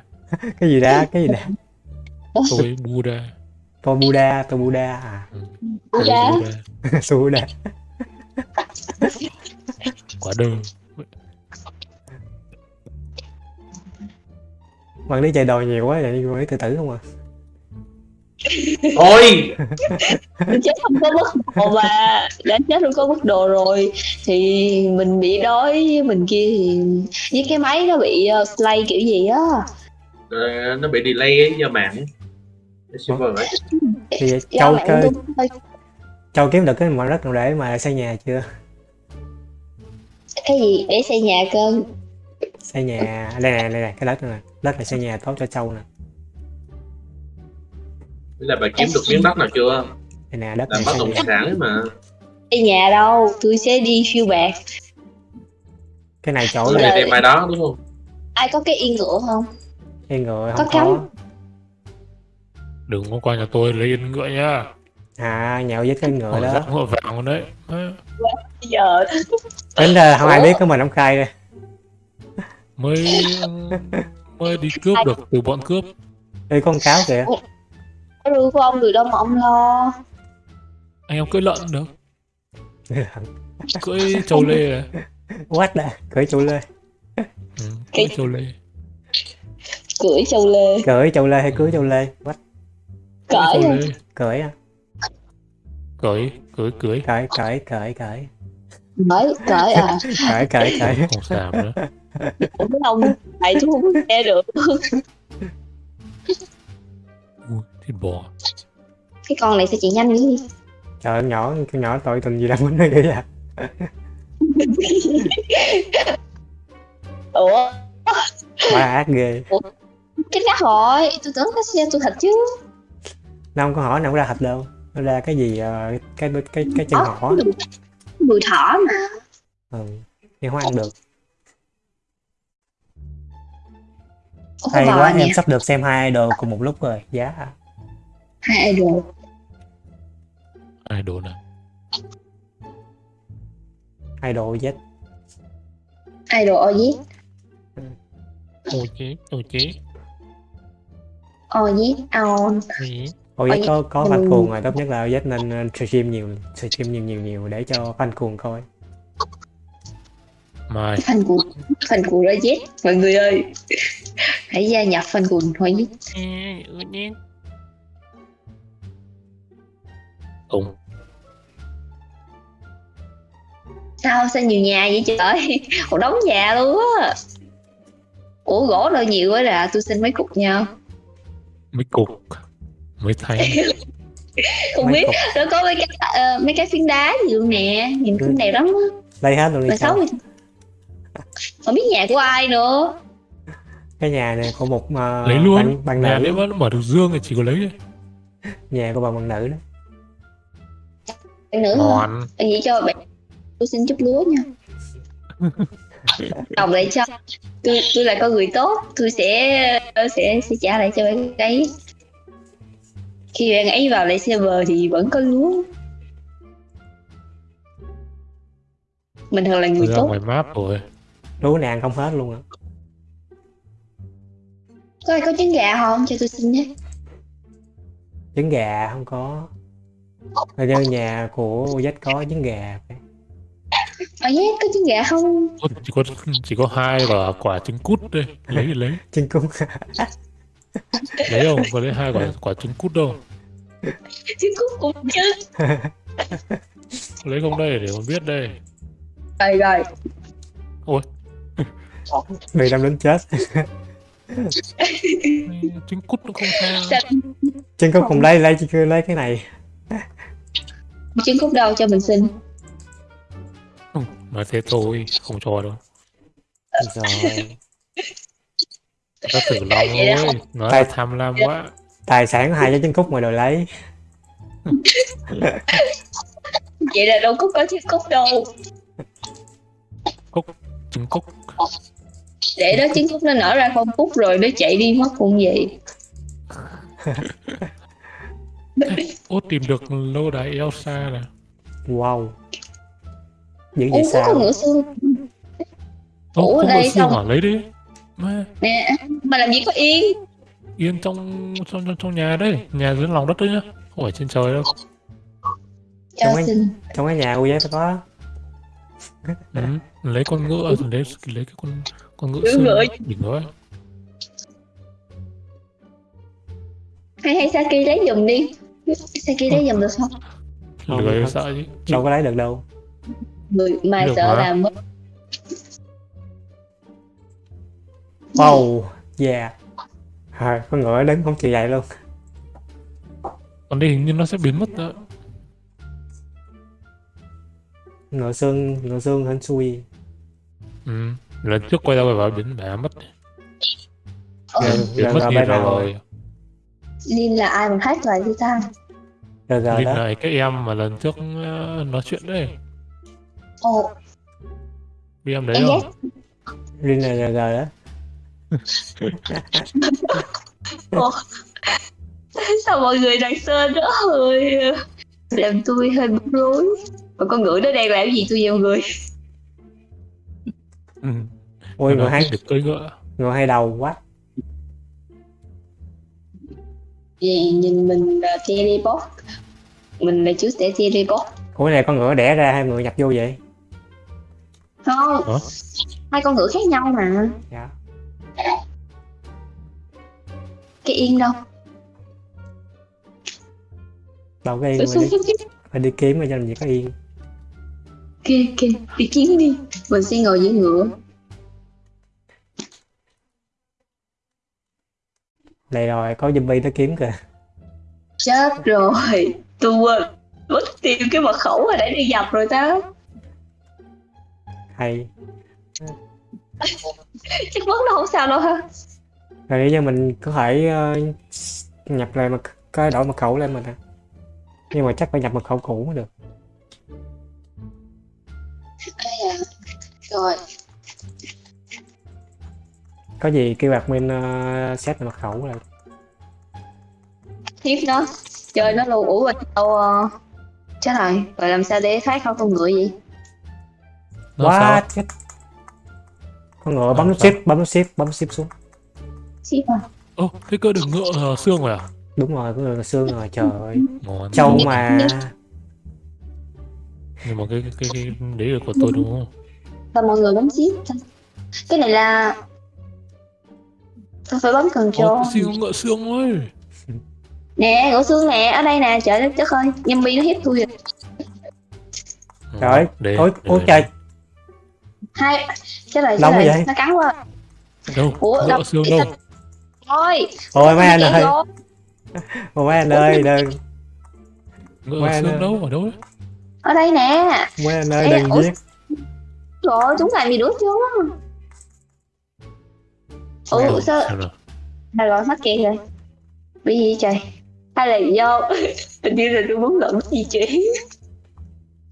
cái gì đá? Cái gì đá? Tôi Buddha. tôi Buddha tôi Buddha à? Tôi Buddha. Su Buddha Quả đơn. Bạn đi chơi đòi nhiều quá vậy bạn đi tự tử không à? Thôi chết không có mức độ mà. Đã chết không có mức độ rồi. Thì mình bị đói với mình kia thì với cái máy nó bị uh, play kiểu gì á. Ờ, nó bị delay ấy do mạng Cái server ấy. thì châu chơi châu kiếm được cái mảnh đất nào để mà xây nhà chưa? Cái gì? Để xây nhà cơ. Xây nhà. Đây nè đây nè cái đất này nè đất này xây nhà tốt cho châu nè. Thế là bà kiếm được miếng đất nào chưa? Đây nè đất làm này bất động sản ấy mà. Xây nhà đâu? Tôi sẽ đi phiêu bạc cái này chỗ này đem ai đó đúng không? Ai có cái yên ngựa không? Người Có không cắm. có Đừng có qua nhà tôi lấy yên ngựa nha. à nhậu với cái ngựa đó. ngựa vàng đấy. Giờ. Tính ra không ai biết có mình ông khai đây. Mới mới đi cướp được từ bọn cướp. đây con cáo kìa có rưu của ông được đâu mà ông lo Anh em cưỡi lợn được. Cưỡi trâu lê à. what đã cưỡi chủ lê Ừ, cưỡi trâu lê. cưỡi châu lê cưỡi châu lê hay cưới châu lê what Cưỡi trâu à? lê. cưỡi à Cưỡi, cưỡi, cưỡi. cưỡi cưỡi cưỡi cưỡi mới cởi à cưỡi cưỡi cưỡi Không xàm nữa. Ủa mấy ông này tôi không nghe được. Ui, thịt bò. cái con này sẽ chạy nhanh gì trời ơi, nhỏ con nhỏ tội tình gì đang quýnh nó vậy à? Ủa? Quá ác ghê. Cái cá hỏi tôi tưởng cá xe tôi thật chứ. Nó không có hỏi nào ra thịt đâu. Nó ra cái gì ờ, cái cái cái chân Ủa, hỏ mùi thỏ mà. Ừ nhưng không ăn được Ủa, hay quá nè, em sắp được xem hai idol cùng một lúc rồi giá. À. hai idol. Ai đồ này. idol Z. Idol Oz Ôi chế, ôi chế. Oz on Ôi Ôi Ôi, có có ừ. fan cuồng rồi tốt nhất là Z nên ờ, stream nhiều stream nhiều nhiều nhiều để cho fan cuồng coi. Mai. phần của phần của Oz mọi người ơi hãy gia nhập phần của Oz Ông. sao sao nhiều nhà vậy trời? Một đống nhà luôn á. Ủa gỗ đâu nhiều quá là tôi xin mấy cục nha Mấy cục. Mấy thanh. không Mấy biết. cục. nó có mấy cái ờ, mấy cái phiến đá gì luôn nè. Nhìn cũng đẹp lắm á đây hết luôn đi không biết nhà của ai nữa cái nhà này của một ờ, lấy luôn. bạn, bạn Nhà nữ nếu mà nó mở được dương thì chỉ có lấy thôi. nhà của bà bạn nữ đó Bạn hả? Ngon. vậy cho bạn tôi xin chút lúa nha đọc lại cho tôi tôi là con người tốt tôi sẽ sẽ sẽ trả lại cho bạn ấy khi bạn ấy vào lại server thì vẫn có lúa mình thường là người Ra tốt ngoài map rồi. lúa này ăn không hết luôn á có ai có trứng gà không? Cho tôi xin nhé. Trứng gà không có. Hình như nhà của Z có trứng gà. Ở nhé có trứng gà không? Chỉ có chỉ có hai và quả trứng cút đây. Lấy thì lấy. Trứng cút. Lấy không? Có lấy hai quả quả trứng cút đâu. Trứng cút cũng chứ lấy không đây để còn biết đây. Rồi rồi. Ôi. Bị đâm đến chết trứng cút nó không sao. Sao- trứng cút không lấy lấy chỉ lấy cái này. Trứng cút đâu cho mình xin? Ừ, nói thế thôi không cho đâu. Rồi. Nó tử lòng thôi nó Tại- tham lam quá. Tài sản của hai trái trứng cút mà đòi lấy vậy là đâu có có trứng cút đâu. Trứng cút để đó trứng cút nó nở ra không phút rồi nó chạy đi mất cũng vậy. Ô tìm được lâu đài Elsa nè. Wow. Ủa vậy có con sao? ngựa xương. Ô Ủa, không đây có xương xong. hả? Lấy đi. Mà nè mà làm gì có yên? Yên trong trong trong, trong nhà đây nhà dưới lòng đất đấy nhá. Không phải trên trời đâu. Cho ơn. xin. trong cái nhà của giấy phải có ừ. lấy con ngựa rồi lấy lấy cái con con ngựa xương ngựa. đỉnh đó hay hay Saki lấy giùm đi. Saki lấy giùm được không? Không, lười không. sợ chứ. Đâu có lấy được đâu. Người mà Được sợ làm mất. Wow yeah. À, con ngựa đứng không chịu dậy luôn. Còn đây hình như nó sẽ biến mất đó. ngựa xương ngựa xương hên xui. Ừ. lần trước quay ra quay vào biến bẻ mất Giờ- giờ mất giờ gì rồi, nào rồi. Linh là ai mà hát lại thì ta giờ giờ Linh đó. lại cái em mà lần trước ờ, nói chuyện đấy. Ồ. Biết em đấy em không? Rin là giờ giờ đó. Sao mọi người đằng sau đó? Hơi làm tôi hơi bối rối. Mà con ngựa nó đang làm gì tôi vào người ừ. ôi hai thích được cưỡi ngựa. ngựa hai đầu quá. Vậy nhìn mình là teleport mình là chú sẽ teleport ủa cái này con ngựa đẻ ra hai ngựa nhập vô vậy? Không. Hả? hai con ngựa khác nhau mà. Dạ. Cái yên đâu? Đâu có yên Ủa, mà đi, phải đi kiếm mà cho làm gì có yên kia kia đi kiếm đi. Mình sẽ ngồi dưới ngựa. Đây rồi có zombie tới kiếm kìa. Chết rồi. Tôi quên. Mất tiêu cái mật khẩu rồi để đi dập rồi đó hay. Chắc mất nó không sao đâu ha. Rồi như mình có thể ờ, nhập lại mật cái đổi mật khẩu lên mình à nhưng mà chắc phải nhập mật khẩu cũ mới được rồi. Có gì kêu admin uh, set lại mật khẩu lại tiếp nó. Chơi nó luôn. Ủa rồi đâu uh... chết rồi. Rồi làm sao để thoát khỏi con ngựa vậy? Nó quá chết. Con ngựa Ờ, bấm shift bấm nút shift bấm shift xuống. Ship à? Ô thế cơ được ngựa uh, xương rồi à? Đúng rồi ngựa là xương rồi trời ơi. Trâu mà nhưng mà cái cái cái, cái đấy là của tôi đúng không và mọi người bấm ship cái này là tôi phải bấm cần cho. Cái có ngựa xương ơi. Nè ngựa xương nè ở đây nè trời đất đất ơi zombie nó hiếp tôi. Rồi trời ơi để, ôi để- ôi trời. Hai rồi vậy? nó cắn quá. Đâu? Ủa, ngựa đâu- xương đâu? thôi. Ôi mấy anh ơi. ôi mấy anh ơi đừng. Ngựa xương rồi. đâu ở đâu ở đây nè. Mấy anh ơi đừng ủa? Giết rồi chúng làm gì nữa chưa? Á ủa Mẹ. sao? à, rồi? Mắc kẹt rồi? Bị gì trời? Hay là do hình như là tôi muốn lẫn gì chị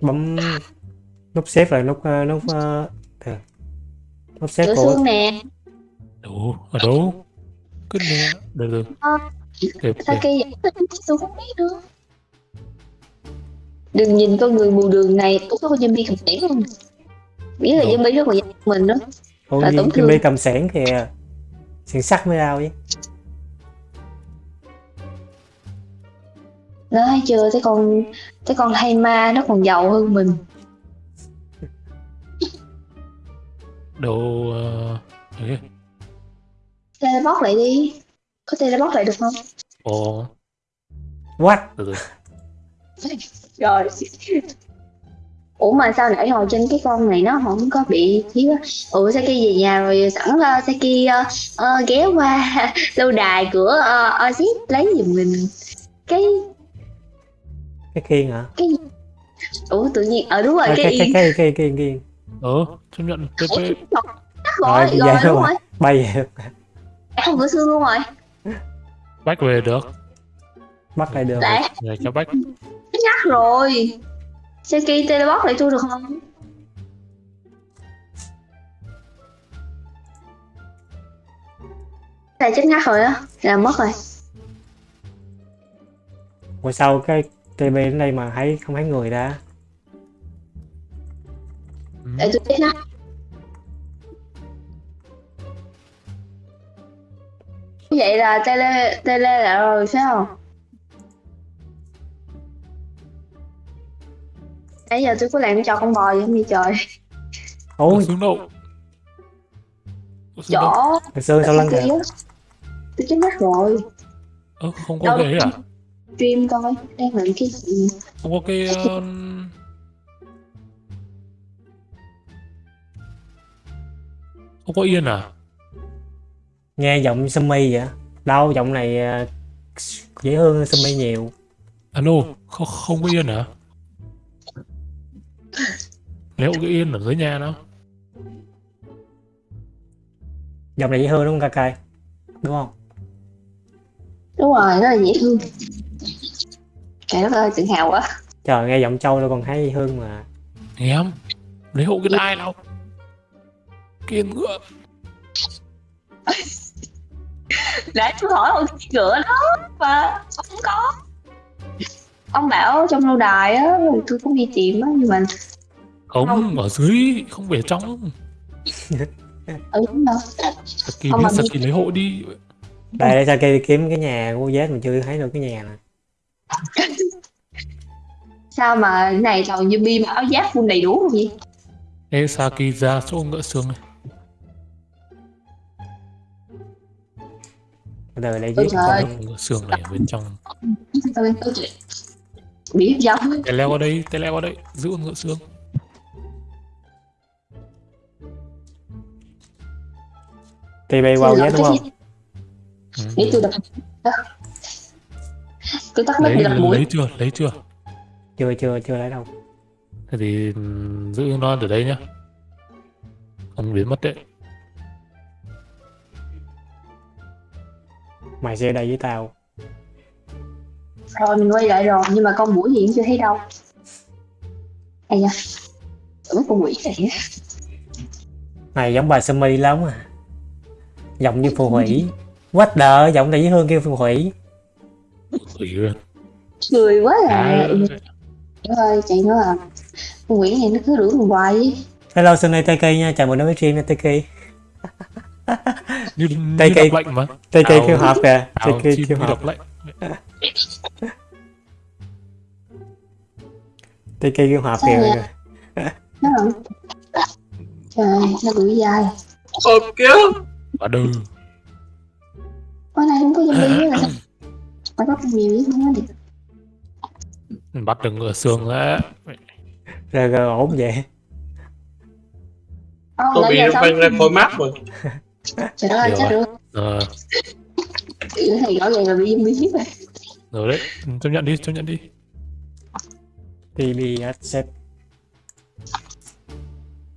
bấm nút xếp rồi nút ờ, nút ờ, từ. nút xếp của nè. Đâu ở đâu cứ nè được được. Ờ. sao kia vậy tôi không biết nữa đừng nhìn con người mù đường này ủa có zombie cầm tiễn không biết là dân bi rất là dân mình đó. Không là tổn thương. Cầm sẻn kìa sẻn sắt mới đau chứ. Nó thấy chưa? Thấy con thấy con thay ma nó còn giàu hơn mình. Đồ uh... teleport lại đi. Có teleport lại được không? Ồ oh. what rồi ủa mà sao nãy hồi trên cái con này nó không có bị thiếu ủa Saki về nhà rồi sẵn uh, Saki ờ, ờ, ghé qua lâu đài của uh, Ozzy lấy giùm mình cái Cái khiên hả? ủa tự nhiên ờ đúng rồi À, cái, cái cái cái cái khiên khiên Ờ, chấp nhận. TP. rồi Rồi, rồi vậy đúng rồi. rồi bay về không cửa xương luôn rồi Bách về được. bắt lại được. lại cho Bách. nhắc rồi Saki teleport lại tôi được không Này chết ngắt rồi á Là mất rồi Ngồi sau cái TB đến đây mà thấy không thấy người ra. Ừ. Để tôi chết ngắt Vậy là tele tele lại rồi phải không? Nãy giờ tôi có làm cho con bò vậy không vậy trời Ủa, Ôi, xuống đâu? Ủa, xuống đâu? Chỗ hồi xưa sau lưng kìa. Tôi chết ngắt rồi Ơ, không có ấy à? Stream coi Đang làm cái gì Không có cái... ờ, Không có yên à? Nghe giọng Sumi vậy. Đâu, giọng này à, dễ hơn Sumi nhiều. Alo, không, không có yên à? Nếu cái yên ở dưới nhà nó. Giọng này dễ thương đúng không Kakai? Đúng không? Đúng rồi, rất là dễ thương Trời đất ơi, tự hào quá. Trời, nghe giọng Châu nó còn thấy dễ thương mà. Em Lấy hộ cái đai nào. Kiên ngựa. Để tôi hỏi ông cái cửa đó Mà không có Ông bảo trong lâu đài á rồi Tôi cũng đi tìm á Nhưng mà Không, Không. ở dưới Không về trong ở đúng đâu Saki biết Saki lấy hộ đi Đây, để sao kia kiếm cái nhà của Z mà chưa thấy được cái nhà nè. Sao mà này toàn như bi mà áo giáp full đầy đủ không vậy Ê Saki ra chỗ ngựa xương này để Ôi giết con. Ngựa xương này ở bên trong Tôi tôi Bị giống Tay leo qua đây, tay leo qua đây. Giữ con ngựa xương. TB qua Z đúng không? ừ. Để tôi đập Tôi tắt lấy, để đập mũi. lấy chưa, lấy chưa? Chưa, chưa, chưa lấy đâu. Thế thì ừm, giữ nó ở đây nhá. Không biến mất đấy. Mày sẽ ở đây với tao. Rồi mình quay lại rồi. Nhưng mà con mũi thì cũng chưa thấy đâu. Ây da. Tưởng con mũi này Này giống bà Sumi lắm à. Giọng như phù thủy. What the, giọng này dễ thương kêu phù thủy. Cười quá à. À, Trời ơi chạy nữa à. Con quỷ này nó cứ đuổi mình hoài ấy. Hello Sunny Teki nha, chào mừng đến với stream nha Teki. Teki Ảo- kêu hợp kìa, Teki kêu hợp. Teki kêu Sao kìa. vậy? Nó là Trời nó đuổi dài Hộp kia Và đừ Con này không có zombie nữa sao Mà có con nhiều chứ không có được Bắt được ngựa xương á Rồi rồi ổn vậy. Ông Tôi nãy bị giờ nó văng ra khỏi mắt rồi Trời ơi chết rồi. rồi Ờ, Cái này rõ ràng là bị zombie giết rồi rồi đấy Chấp nhận đi, chấp nhận đi TB accept.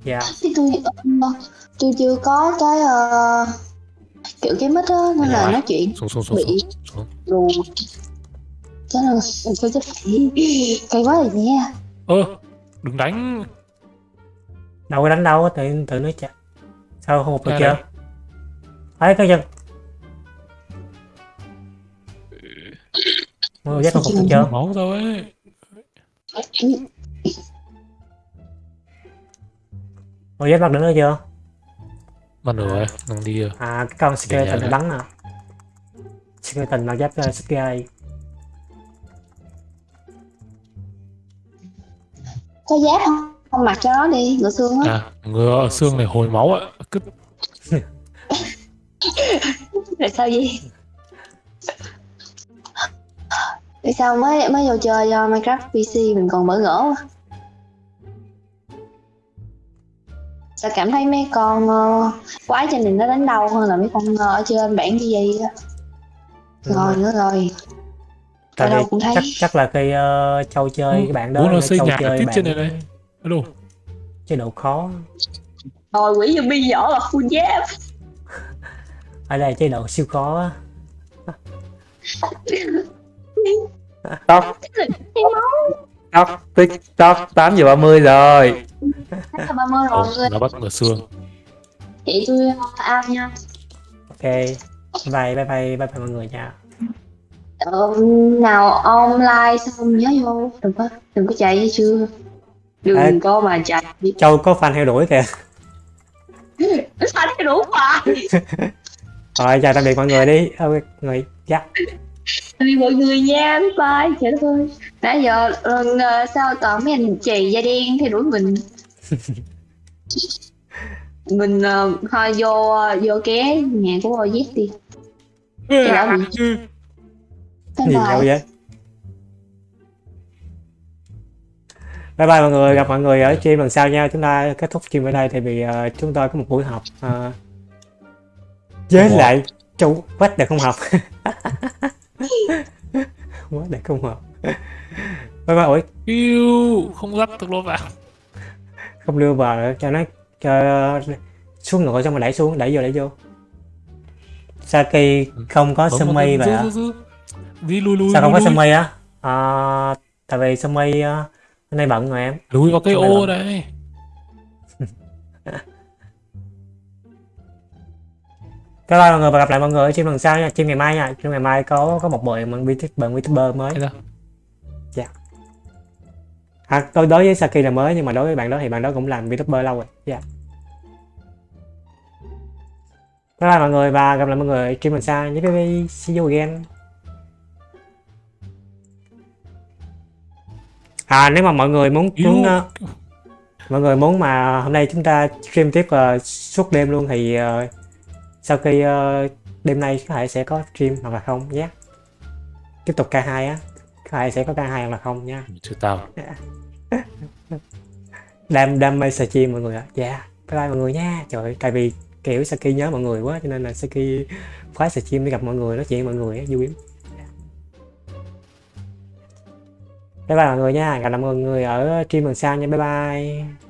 Dạ, Thì tôi ờ, tôi chưa có cái ờ, kiểu cái mic á nên là Rồi. nói chuyện Xuống, xuống, xuống, bị xuống, rù Chết rồi, tôi chết phải Cây quá rồi nha Ơ, đừng đánh đâu có đánh đâu, tự tự nói chặt. Sao không một được chưa? Ấy cái chân. mua vé không phục chưa mẫu thôi mua vé mặt đứng nữa chưa? Bắt được rồi đang đi rồi. À cái con skeleton bắn à? Skeleton là giáp uh, ờ, sky. Có giáp không? Không mặc cho nó đi ngựa xương á. À, ngựa xương này hồi máu ạ. Cứ rồi sao gì tại sao mới mới vô chơi do minecraft pc mình còn bỡ ngỡ quá? Sao cảm thấy mấy con ờ, quái trên này nó đánh đau hơn là mấy con ờ, ở trên bản như vậy á? Rồi nữa rồi. Tại vì cũng thấy. chắc chắc là khi châu chơi cái bạn đó là xây châu nhà chơi tiếp bạn trên này đây. Alo. chế độ khó. Rồi quỷ zombie vỏ là full giáp. Ở đây chế độ siêu khó á. tóc tóc tiktok 8 giờ 30 rồi. Chắc là ba mươi rồi người nó bắt ngựa xương. chị tôi ao nha. Ok. Bye bye bye bye bye mọi người nha. Ờ, nào online xong nhớ vô. Đừng có đừng có chạy với chưa đừng Ê. có mà chạy. Châu có fan theo đuổi kìa. Anh cái đủ mà. Rồi chào tạm biệt mọi người đi. Ờ, mọi người dạ vì mọi người nha bye bye trời đất ơi nãy giờ ờ, ờ, sao toàn mấy anh chì da đen theo đuổi mình? Mình uh, thôi vô ờ, vô ké nhà của OZ đi. Cái đó bị bye gì đâu vậy? Bye bye mọi người gặp mọi người ở stream lần sau nha. Chúng ta kết thúc stream ở đây thì vì ờ, chúng tôi có một buổi họp ờ, với lại. Chủ quách để không học quá để không học bye bye ủi Yêu, không dắt được nó vào. không đưa vào nữa, cho nó cho xuống ngựa xong rồi đẩy xuống đẩy vô đẩy vô Saki không có cái- vậy giữ. Đi lùi lùi sao không có lùi. mây á à, tại vì mây uh, hôm nay bận rồi em Lùi vào cái ô đây. Bye bye mọi người và gặp lại mọi người ở stream lần sau nha. Stream ngày mai nha. Stream ngày mai có có một buổi bạn bạn youtuber mới. Hay sao? à, tôi đối với Saki là mới nhưng mà đối với bạn đó thì bạn đó cũng làm youtuber lâu rồi. Dạ. Bye bye mọi người và gặp lại mọi người ở stream lần sau nhé bye bye. See you again. À nếu mà mọi người muốn muốn ờ, mọi người muốn mà hôm nay chúng ta stream tiếp ờ, suốt đêm luôn thì ờ, sau khi ờ, đêm nay có thể sẽ có stream hoặc là không nhé. Tiếp tục K2 á có thể sẽ có K2 hoặc là không nha Chứ tao. đam đam mê Saki mọi người ạ. Dạ bye bye mọi người nha. Trời ơi, tại vì kiểu Saki nhớ mọi người quá cho nên là Saki khoái stream để gặp mọi người nói chuyện mọi người á vui lắm. Bye bye mọi người nha. Gặp lại mọi người ở stream lần sau nha. Bye bye